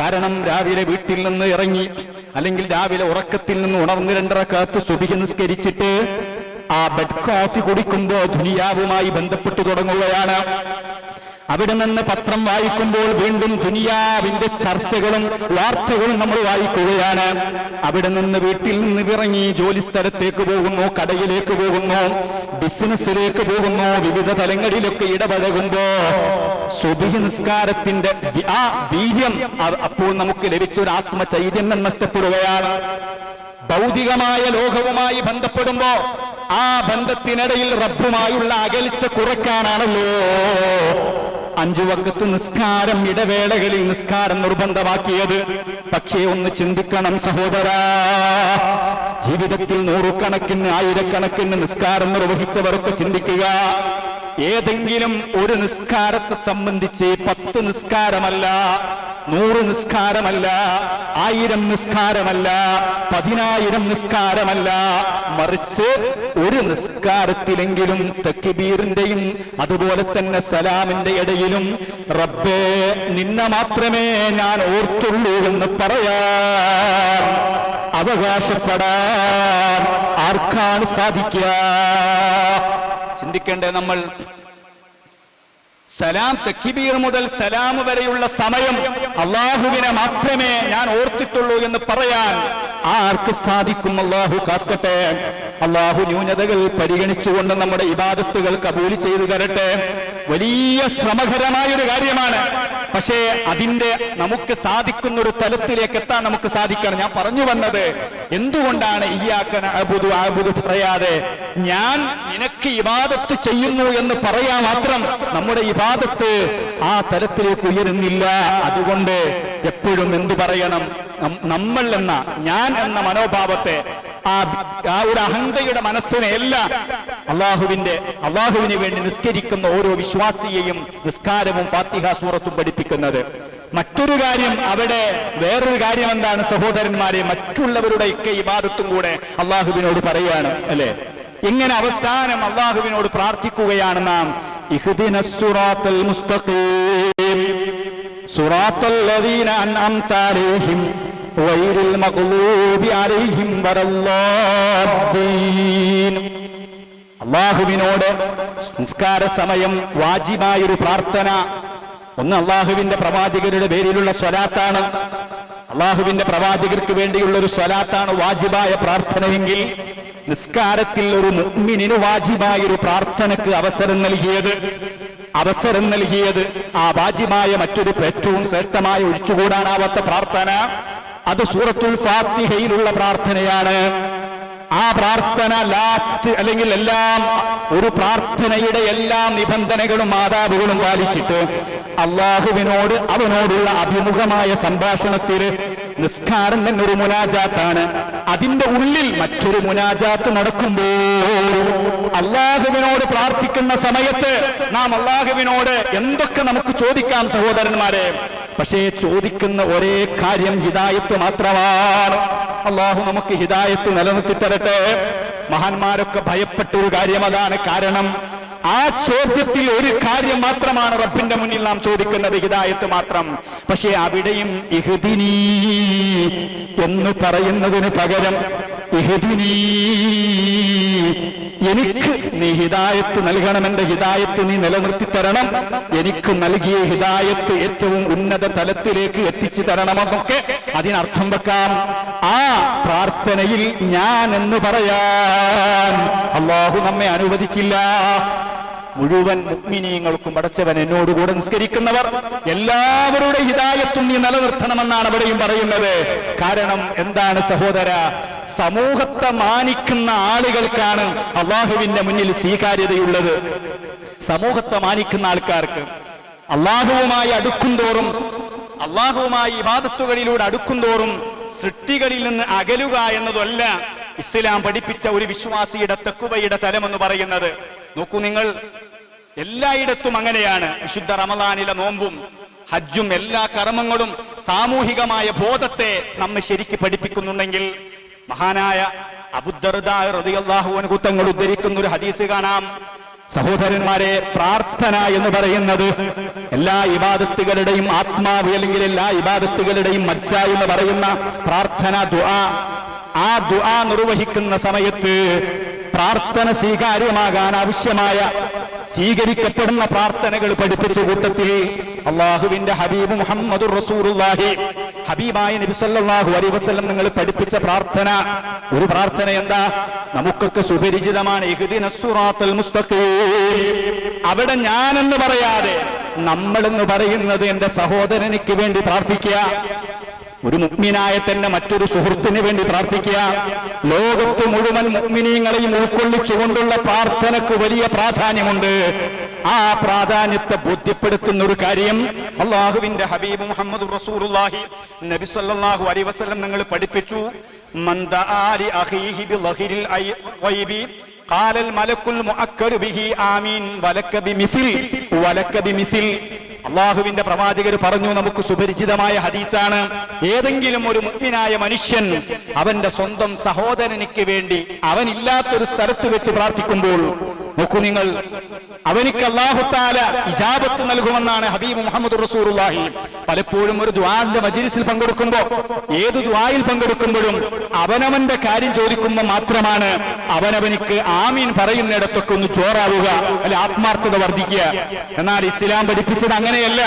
കാരണം രാവിലെ വീട്ടിൽ നിന്ന് ഇറങ്ങി അല്ലെങ്കിൽ രാവിലെ ഉറക്കത്തിൽ നിന്ന് ഉണർന്ന് രണ്ടറക്കാത്ത് സുബിഹി നിസ്കരിച്ചിട്ട് ആ ബെഡ് കോഫി കുടിക്കുമ്പോ ദുനിയാവുമായി ബന്ധപ്പെട്ടു തുടങ്ങുകയാണ്. അവിടെ നിന്ന് പത്രം വായിക്കുമ്പോൾ വീണ്ടും ദുനിയാവിന്റെ ചർച്ചകളും വാർത്തകളും നമ്മൾ വായിക്കുകയാണ്. അവിടെ നിന്ന് വീട്ടിൽ നിന്ന് ഇറങ്ങി ജോലി സ്ഥലത്തേക്ക് പോകുന്നു കടയിലേക്ക് പോകുന്നു ബിസിനസ്സിലേക്ക് പോകുന്നു വിവിധ തലങ്ങളിലൊക്കെ ഇടപഴകുമ്പോ സുബിഹി നിസ്കാരത്തിന്റെ ആ വീര്യം അപ്പോൾ നമുക്ക് ലഭിച്ച ഒരു ആത്മചൈതന്യം നഷ്ടപ്പെടുകയാണ്. ഭൗതികമായ ലോകവുമായി ബന്ധപ്പെടുമ്പോ ആ ബന്ധത്തിനിടയിൽ റബ്ബുമായുള്ള അകൽച്ച കുറയ്ക്കാനാണല്ലോ. അഞ്ചു വക്കത്ത് നിസ്കാരം ഇടവേളകളിൽ നിസ്കാരം നിർബന്ധമാക്കിയത്. പക്ഷേ ഒന്ന് ചിന്തിക്കണം സഹോദര. ജീവിതത്തിൽ നൂറുകണക്കിന് ആയിരക്കണക്കിന് നിസ്കാരം നിർവഹിച്ചവർക്ക് ചിന്തിക്കുക. ഏതെങ്കിലും ഒരു നിസ്കാരത്തെ സംബന്ധിച്ച് പത്ത് നിസ്കാരമല്ല നൂറ് നിസ്കാരമല്ല ആയിരം നിസ്കാരമല്ല പതിനായിരം നിസ്കാരമല്ല. മറിച്ച് ഒരു നിസ്കാരത്തിലെങ്കിലും തെക്കിബീറിന്റെയും അതുപോലെ തന്നെ സലാമിന്റെ ഇടയിലും റബ്ബേ നിന്നെ മാത്രമേ ഞാൻ ഓർത്തുള്ളൂ എന്ന് പറയാൻ അവകാശപ്പെടാൻ ആർക്കാണ് സാധിക്കുക? ചിന്തിക്കേണ്ടേ നമ്മൾ? സലാം തക്കിബീർ മുതൽ സലാം വരെയുള്ള സമയം അള്ളാഹുവിനെ മാത്രമേ ഞാൻ ഓർത്തിട്ടുള്ളൂ എന്ന് പറയാൻ ആർക്ക് സാധിക്കും? അള്ളാഹു കാക്കട്ടെ. അള്ളാഹു ന്യൂനതകൾ പരിഗണിച്ചുകൊണ്ട് നമ്മുടെ ഇബാദത്തുകൾ കബൂലി ചെയ്തു തരട്ടെ. വലിയ ശ്രമകരമായ ഒരു കാര്യമാണ്. പക്ഷേ അതിന്റെ നമുക്ക് സാധിക്കുന്ന ഒരു തലത്തിലേക്ക് എത്താൻ നമുക്ക് സാധിക്കണം. ഞാൻ പറഞ്ഞു വന്നത് എന്തുകൊണ്ടാണ് ഈ ആക്കൻ അബുദു അബുദു പറയാതെ ഞാൻ നിനക്ക് ഇബാദത്ത് ചെയ്യുന്നു എന്ന് പറയാ മാത്രം നമ്മുടെ ഇബാദത്ത് ആ തലത്തിലേക്ക് ഉയരുന്നില്ല. അതുകൊണ്ട് എപ്പോഴും എന്തു പറയണം? നമ്മൾ എന്ന ഞാൻ എന്ന മനോഭാവത്തെ ആ ആ ഒരു അഹന്തയുടെ മനസ്സിനെ എല്ലാം അള്ളാഹുവിന്റെ അള്ളാഹുവിന് വേണ്ടി നിസ്കരിക്കുന്ന ഓരോ വിശ്വാസിയെയും നിസ്കാരവും ഫാത്തിഹ സൂറത്തും പഠിപ്പിക്കുന്നത്. മറ്റൊരു കാര്യം അവിടെ വേറൊരു കാര്യം എന്താണ് സഹോദരന്മാരെ മറ്റുള്ളവരുടെ ഒക്കെ ഇബാദത്തും കൂടെ അള്ളാഹുവിനോട് പറയാണ് അല്ലെ? ഇങ്ങനെ അവസാനം അള്ളാഹുവിനോട് പ്രാർത്ഥിക്കുകയാണ് നാം. സുറാത്തൽ മുസ്തഖീം. സുറാത്തൽ അള്ളാഹുവിനോട് സംസ്കാര സമയം വാജിബായൊരു പ്രാർത്ഥന. ഒന്ന് അള്ളാഹുവിന്റെ പ്രവാചകരുടെ പേരിലുള്ള സ്വലാത്താണ്. അള്ളാഹുവിന്റെ പ്രവാചകർക്ക് വേണ്ടിയുള്ള ഒരു സ്വലാത്താണ് വാജിബായ പ്രാർത്ഥനയെങ്കിൽ നിസ്കാരത്തിൽ ഒരു മുഅ്മിനിന് വാജിബായ ഒരു പ്രാർത്ഥനക്ക് അവസരം നൽകിയത്. അവസരം നൽകിയത് ആ വാജിബായ മറ്റൊരു ഏറ്റവും ശ്രേഷ്ഠമായ ഒഴിച്ചുകൂടാനാവാത്ത പ്രാർത്ഥന. അത് സൂറത്തുൽ ഫാത്തിഹയിലുള്ള പ്രാർത്ഥനയാണ്. ആ പ്രാർത്ഥന ലാസ്റ്റ് അല്ലെങ്കിൽ എല്ലാം ഒരു പ്രാർത്ഥനയുടെ എല്ലാ നിബന്ധനകളും മാതാവുകളും പാലിച്ചിട്ട് അള്ളാഹുവിനോട് അവനോടുള്ള അഭിമുഖമായ സംഭാഷണത്തിൽ നിസ്കാരം എന്നൊരു മുനാജാത്താണ്. അതിന്റെ ഉള്ളിൽ മറ്റൊരു മുനാജാത്ത് നടക്കുമ്പോൾ അള്ളാഹുവിനോട് പ്രാർത്ഥിക്കുന്ന സമയത്ത് നാം അള്ളാഹുവിനോട് എന്തൊക്കെ നമുക്ക് ചോദിക്കാം സഹോദരന്മാരെ? പക്ഷേ ചോദിക്കുന്ന ഒരേ കാര്യം ഹിദായത്ത് മാത്രമാണ്. അള്ളാഹു നമുക്ക് ഹിദായത്ത് നിലനിർത്തി തരട്ടെ. മഹാന്മാരൊക്കെ ഭയപ്പെട്ട ഒരു കാര്യം അതാണ് കാരണം ആ ചോദ്യത്തിൽ ഒരു കാര്യം മാത്രമാണ് റബ്ബിന്റെ മുന്നിൽ നാം ചോദിക്കുന്നത് ഹിദായത്ത് മാത്രം. പക്ഷേ അവിടെയും ഇഹ്ദിനീ എന്ന് പറയുന്നതിന് പകരം എനിക്ക് നീ ഹിദായത്ത് നൽകണം എന്റെ ഹിദായത്ത് നീ നിലനിർത്തി തരണം. എനിക്ക് നൽകിയ ഹിദായത്ത് ഏറ്റവും ഉന്നത തലത്തിലേക്ക് എത്തിച്ചു തരണമെന്നൊക്കെ അതിനർത്ഥം വെക്കാം. ആ പ്രാർത്ഥനയിൽ ഞാൻ എന്ന് പറയാൻ അള്ളാഹു നമ്മെ അനുവദിച്ചില്ല. മുഴുവൻ മുഗ്മിനീയങ്ങൾക്കും പടച്ചവൻ എന്നോടുകൂടെ നിസ്കരിക്കുന്നവർ എല്ലാവരുടെ ഹിതായത്തും നീ നിലനിർത്തണമെന്നാണ് അവിടെയും പറയുന്നത്. കാരണം എന്താണ് സഹോദര? സമൂഹത്തെ മാനിക്കുന്ന ആളുകൾക്കാണ് അള്ളാഹുവിന്റെ മുന്നിൽ സ്വീകാര്യതയുള്ളത്. സമൂഹത്തെ മാനിക്കുന്ന ആൾക്കാർക്ക് അള്ളാഹുവുമായി അടുക്കും തോറും അള്ളാഹുവുമായി ഇബാദത്തുകളിലൂടെ അടുക്കും തോറും സൃഷ്ടികളിൽ നിന്ന് അകലുക എന്നതല്ല ഇസ്ലാം പഠിപ്പിച്ച ഒരു വിശ്വാസിയുടെ തെക്കുവയുടെ തലമെന്ന് പറയുന്നത്. നോക്കൂ നിങ്ങൾ എല്ലായിടത്തും അങ്ങനെയാണ്. വിശുദ്ധ റമദാനിലെ നോമ്പും ഹജ്ജും എല്ലാ കർമ്മങ്ങളും സാമൂഹികമായ ബോധത്തെ നമ്മെ ശരിക്ക് പഠിപ്പിക്കുന്നുണ്ടെങ്കിൽ മഹാനായ അബുദ്ദർദാഹുവൻ തങ്ങൾ ഉദ്ധരിക്കുന്ന ഒരു ഹദീസ് കാണാം. സഹോദരന്മാരെ പ്രാർത്ഥന എന്ന് പറയുന്നത് എല്ലാ ഇബാദത്തുകളുടെയും ആത്മാവ് അല്ലെങ്കിൽ എല്ലാ ഇബാദത്തുകളുടെയും മജ്ജ എന്ന് പറയുന്ന പ്രാർത്ഥന ദുആ. ആ ദുആ നിർവഹിക്കുന്ന സമയത്ത് പ്രാർത്ഥന സ്വീകാര്യമാകാൻ ആവശ്യമായ സ്വീകരിക്കപ്പെടുന്ന പ്രാർത്ഥനകൾ പഠിപ്പിച്ച കൂട്ടത്തിൽ അള്ളാഹുവിന്റെ ഹബീബ് മുഹമ്മദ് ഹബീബായ നബിസല്ലാഹു അലൈഹി വസല്ലം നിങ്ങൾ പഠിപ്പിച്ച പ്രാർത്ഥന. ഒരു പ്രാർത്ഥന എന്താ? നമുക്കൊക്കെ സുപരിചിതമാണ് അവിടെ ഞാനെന്ന് പറയാതെ നമ്മളെന്ന് പറയുന്നത് എന്റെ സഹോദരനിക്ക് വേണ്ടി പ്രാർത്ഥിക്കുക. ഒരു മുഗ്മിനായ തന്നെ മറ്റൊരു സുഹൃത്തിന് വേണ്ടി പ്രാർത്ഥിക്കുക. ലോകത്ത് മുഴുവൻ മുഗ്മിനീങ്ങളെയും ഉൾക്കൊള്ളിച്ചുകൊണ്ടുള്ള പ്രാർത്ഥനക്ക് വലിയ പ്രാധാന്യമുണ്ട്. ആ പ്രാധാന്യത്തെ ബോധ്യപ്പെടുത്തുന്ന ഒരു കാര്യം അള്ളാഹുവിന്റെ ഹബീബ് മുഹമ്മദ് റസൂലുള്ളാഹി നബി സല്ലല്ലാഹു അലൈഹി വസല്ലം നിങ്ങൾ പഠിപ്പിച്ചു. മൻ ദആ ലി അഖീഹി ബിളഹിരിൽ ഐ- ഗൈബി ഖാലൽ മലക്കുൽ മുഅക്കരു ബിഹി ആമീൻ അള്ളാഹുവിന്റെ പ്രവാചകർ പറഞ്ഞു നമുക്ക് സുപരിചിതമായ ഹദീസാണ്. ഏതെങ്കിലും ഒരു മുഗ്മിനായ മനുഷ്യൻ അവന്റെ സ്വന്തം സഹോദരനിക്ക് വേണ്ടി അവനില്ലാത്തൊരു സ്ഥലത്ത് വെച്ച് പ്രാർത്ഥിക്കുമ്പോൾ നോക്കൂ നിങ്ങൾ. അവനിക്ക് അള്ളാഹുത്താല ഇജാബത്ത് നൽകുമെന്നാണ് ഹബീബ് മുഹമ്മദ് റസൂറുല്ലാഹി പലപ്പോഴും ഒരു ദ്വാന്റെ മജിലിസിൽ പങ്കെടുക്കുമ്പോ ഏത് ദ്വായിൽ പങ്കെടുക്കുമ്പോഴും അവനവന്റെ കാര്യം ചോദിക്കുമ്പോൾ മാത്രമാണ് അവനവനിക്ക് ആമീൻ പറയുന്നിടത്തൊക്കെ ഒന്ന് ചോറാവുക അല്ലെ ആത്മാർത്ഥത വർദ്ധിക്കുക. എന്നാൽ ഇസ്ലാം പഠിപ്പിച്ചത് അങ്ങനെയല്ല.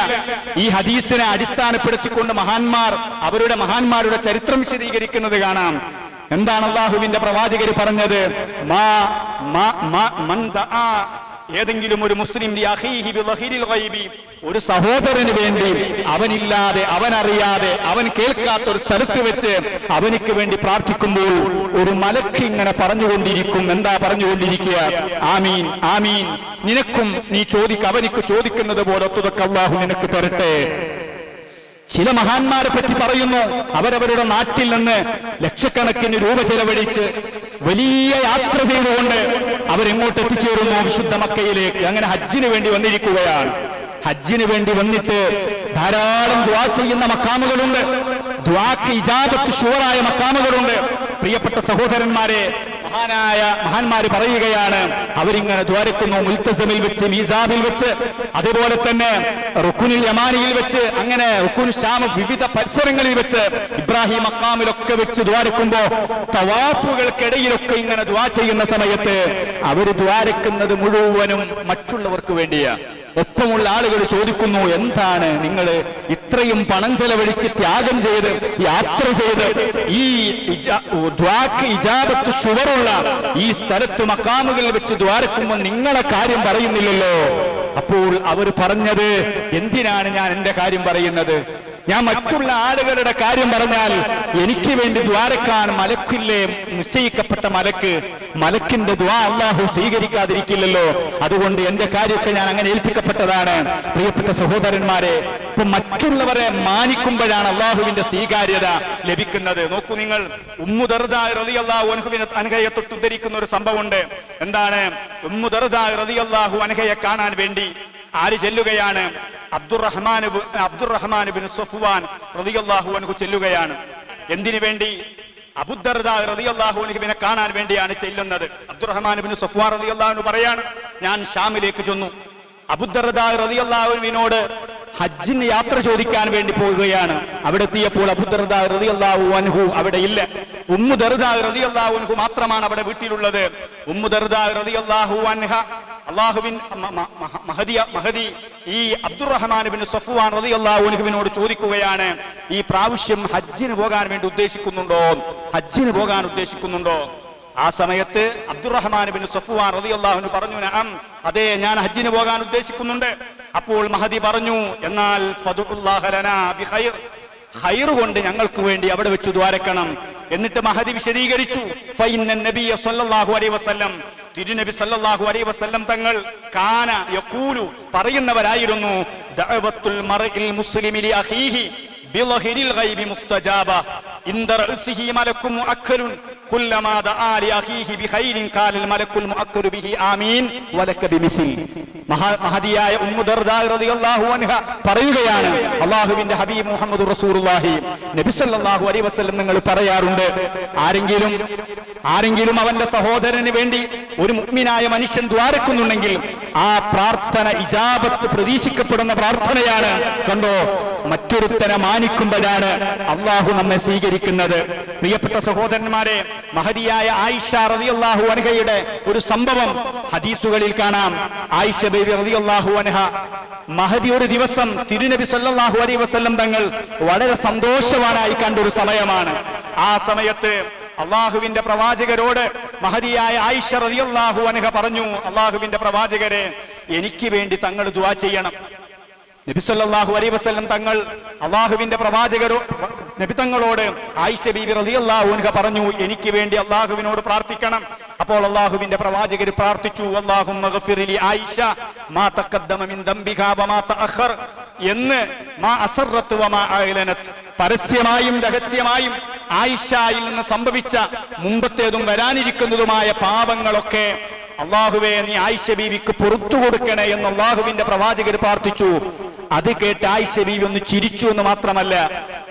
ഈ ഹദീസിനെ അടിസ്ഥാനപ്പെടുത്തിക്കൊണ്ട് മഹാന്മാർ അവരുടെ മഹാന്മാരുടെ ചരിത്രം വിശദീകരിക്കുന്നത് കാണാം. എന്താണ് അള്ളാഹുവിന്റെ പ്രവാചകർ പറഞ്ഞത്? ഏതെങ്കിലും ഒരു മുസ്ലിം ഒരു സഹോദരന് വേണ്ടി അവനില്ലാതെ അവനറിയാതെ അവൻ കേൾക്കാത്ത ഒരു സ്ഥലത്ത് വെച്ച് അവനിക്ക് വേണ്ടി പ്രാർത്ഥിക്കുമ്പോൾ ഒരു മലക്ക് ഇങ്ങനെ പറഞ്ഞുകൊണ്ടിരിക്കും. എന്താ പറഞ്ഞുകൊണ്ടിരിക്കുക? ആമീൻ ആമീൻ. നിനക്കും നീ ചോദിക്ക അവനിക്ക് ചോദിക്കുന്നത് പോലെ ഒത്തുതൊക്കെ അള്ളാഹു നിനക്ക് തരട്ടെ. ചില മഹാന്മാരെ പറ്റി പറയുന്നു. അവരവരുടെ നാട്ടിൽ നിന്ന് ലക്ഷക്കണക്കിന് രൂപ ചെലവഴിച്ച് വലിയ യാത്ര ചെയ്തുകൊണ്ട് അവരെങ്ങോട്ട് എത്തിച്ചേരുന്നു വിശുദ്ധ മക്കയിലേക്ക്. അങ്ങനെ ഹജ്ജിന് വേണ്ടി വന്നിരിക്കുകയാണ്. ഹജ്ജിന് വേണ്ടി വന്നിട്ട് ധാരാളം ദ്വാ ചെയ്യുന്ന മക്കാമുകളുണ്ട്. ദ്വാക്ക് ഇജാബത്ത് ഷുവറായ മക്കാമുകളുണ്ട്. പ്രിയപ്പെട്ട സഹോദരന്മാരെ മഹാനായ മഹാന്മാര് പറയുകയാണ് അവരിങ്ങനെ ദ്വാരക്കുന്നു മുൽത്തസമിൽ വെച്ച് മീസാബിൽ വെച്ച് അതുപോലെ തന്നെ റുക്കുനിൽ യമാനിയിൽ വെച്ച് അങ്ങനെ റുക്കുൻ ഷാമ വിവിധ പരിസരങ്ങളിൽ വെച്ച് ഇബ്രാഹിം അക്കാമിലൊക്കെ വെച്ച് ദ്വാരക്കുമ്പോ തവാഫുകൾക്കിടയിലൊക്കെ ഇങ്ങനെ ദ്വാ ചെയ്യുന്ന സമയത്ത് അവർ ദ്വാരക്കുന്നത് മുഴുവനും മറ്റുള്ളവർക്ക് വേണ്ടിയാ. ഒപ്പമുള്ള ആളുകൾ ചോദിക്കുന്നു എന്താണ് നിങ്ങൾ ഇത്രയും പണം ചെലവഴിച്ച് ത്യാഗം ചെയ്ത് യാത്ര ചെയ്ത് ഈ ഇജാബത്ത് ഷുവറുള്ള ഈ സ്ഥലത്ത് മക്കാമുകളിൽ വെച്ച് ദ്വാരക്കുമ്പോൾ നിങ്ങളെ കാര്യം പറയുന്നില്ലല്ലോ? അപ്പോൾ അവർ പറഞ്ഞത് എന്തിനാണ് ഞാൻ എന്റെ കാര്യം പറയുന്നത്? ഞാൻ മറ്റുള്ള ആളുകളുടെ കാര്യം പറഞ്ഞാൽ എനിക്ക് വേണ്ടി ദ്വാരക്കാൻ മലക്കില്ലേ നിശ്ചയിക്കപ്പെട്ട മലക്ക് മലക്കിന്റെ ദ്വാ അള്ളാഹു സ്വീകരിക്കാതിരിക്കില്ലല്ലോ. അതുകൊണ്ട് എന്റെ കാര്യമൊക്കെ ഞാൻ അങ്ങനെ ഏൽപ്പിക്കപ്പെട്ടതാണ്. പ്രിയപ്പെട്ട സഹോദരന്മാരെ ഇപ്പൊ മറ്റുള്ളവരെ മാനിക്കുമ്പോഴാണ് അള്ളാഹുവിന്റെ സ്വീകാര്യത ലഭിക്കുന്നത്. നോക്കൂ നിങ്ങൾ റളിയല്ലാഹു അൻഹുവിനെ അനഘയെ തൊട്ട് ഉദ്ധരിക്കുന്ന ഒരു സംഭവമുണ്ട്. എന്താണ്? ഉമ്മുദർദാഹു അനഘയെ കാണാൻ വേണ്ടി ആര് ചെല്ലുകയാണ്? അബ്ദുറഹ്മാൻ അബ്ദുറഹ്മാൻ ബിൻ സഫുവാൻ റളിയല്ലാഹു അൻഹു ചെല്ലുകയാണ്. എന്തിനു വേണ്ടി? അബുദർദ കാണാൻ വേണ്ടിയാണ് ചെല്ലുന്നത്. അബ്ദുറഹ്മാൻ ബിൻ സഫുവാൻ റളിയല്ലാഹു പറയാണ് ഞാൻ ഷാമിലേക്ക് ചെന്നു. അബുദർദ ഹജ്ജിന് യാത്ര ചോദിക്കാൻ വേണ്ടി പോവുകയാണ്. അവിടെ എത്തിയപ്പോൾ അബുദർദ അൻഹു അവിടെ ഇല്ല. ഉമ്മു മാത്രമാണ് അവിടെ വീട്ടിലുള്ളത്. ഉമ്മു ദർദ റളിയല്ലാഹു അൻഹ അള്ളാഹുവിൻ മ- മ- മഹദിയ മഹദി ഈ അബ്ദുറഹ്മാൻ സഫുവാൻ റളിയല്ലാഹു അൻഹുവിനോട് ചോദിക്കുകയാണ് ഈ പ്രാവശ്യം ഹജ്ജിന് പോകാൻ വേണ്ടി ഉദ്ദേശിക്കുന്നുണ്ടോ? ഹജ്ജിന് പോകാൻ ഉദ്ദേശിക്കുന്നുണ്ടോ? ആ സമയത്ത് അബ്ദുറഹ്മാൻ ബിൻ സഫുവാൻ റളിയല്ലാഹു പറഞ്ഞു അതെ ഞാൻ ഹജ്ജിന് പോകാൻ ഉദ്ദേശിക്കുന്നുണ്ട്. അപ്പോൾ മഹദി പറഞ്ഞു എന്നാൽ ഖൈർ കൊണ്ട് ഞങ്ങൾക്ക് വേണ്ടി അവിടെ വെച്ച് ദ്വാരക്കണം. എന്നിട്ട് മഹദി വിശദീകരിച്ചു തിരുനബി സല്ലല്ലാഹു അലൈഹി വസല്ലം തങ്ങൾ കാന യഖൂലു പറയുന്നവരായിരുന്നു ദഅവത്തുൽ മർഇൽ മുസ്ലിമി ലി ഗൈബി മുസ്തജാബ കുല്ലമാ ദആ ബിഹി ആമീൻ വലക അൻഹ പറയുകയാണ്. അള്ളാഹുവിന്റെ ഹബീബ് മുഹമ്മദ് റസൂലുള്ളാഹി നബി സല്ലല്ലാഹു അലൈഹി വസല്ലം നിങ്ങൾ പറയാറുണ്ട്. ആരെങ്കിലും ആരെങ്കിലും അവന്റെ സഹോദരന് വേണ്ടി ഒരു മുഗ്മിനായ മനുഷ്യൻ ദ്വാരക്കുന്നുണ്ടെങ്കിൽ ആ പ്രാർത്ഥന ഇജാബത്ത് പ്രതീക്ഷിക്കപ്പെടുന്ന പ്രാർത്ഥനയാണ്. കണ്ടോ? മറ്റൊരുത്തനെ മാനിക്കുമ്പോഴാണ് അള്ളാഹു നമ്മെ സ്വീകരിക്കുന്നത്. പ്രിയപ്പെട്ട സഹോദരന്മാരെ മഹതിയായ ആയിഷ റതി അള്ളാഹു അൻഹയുടെ ഒരു സംഭവം ഹദീസുകളിൽ കാണാം. ആയിഷ ബേബി റതി അള്ളാഹു അൻഹ മഹതി ഒരു ദിവസം തിരുനബി സല്ലാഹു അലൈ വസല്ലം തങ്ങൾ വളരെ സന്തോഷവാനായി കണ്ട ഒരു സമയമാണ്. ആ സമയത്ത് അള്ളാഹുവിന്റെ പ്രവാചകരോട് മഹതിയായ ആയിഷ റതി അള്ളാഹു അൻഹ പറഞ്ഞു അള്ളാഹുവിന്റെ പ്രവാചകരെ എനിക്ക് വേണ്ടി തങ്ങൾ ദുവാ ചെയ്യണം. നബി അലൈ വസ്ലം തങ്ങൾ അള്ളാഹുവിന്റെ പ്രവാചകരോ നബി തങ്ങളോട് ആയിഷ ബീബി റലി അൻഹ പറഞ്ഞു എനിക്ക് വേണ്ടി അള്ളാഹുവിനോട് പ്രാർത്ഥിക്കണം. അപ്പോൾ അള്ളാഹുവിന്റെ പ്രവാചകർ പ്രാർത്ഥിച്ചു ആയിഷ എന്ന് മാ വമാ പരസ്യമായും രഹസ്യമായും ആയിഷയിൽ നിന്ന് സംഭവിച്ച മുമ്പത്തേതും വരാനിരിക്കുന്നതുമായ പാപങ്ങളൊക്കെ അള്ളാഹുവേ നീ ആയിഷ ബീവിക്ക് പുറത്തു കൊടുക്കണേ എന്ന് അള്ളാഹുവിന്റെ പ്രവാചകർ പ്രാർത്ഥിച്ചു. അത് കേട്ട് ആയിഷ ബീവി ഒന്ന് ചിരിച്ചു എന്ന് മാത്രമല്ല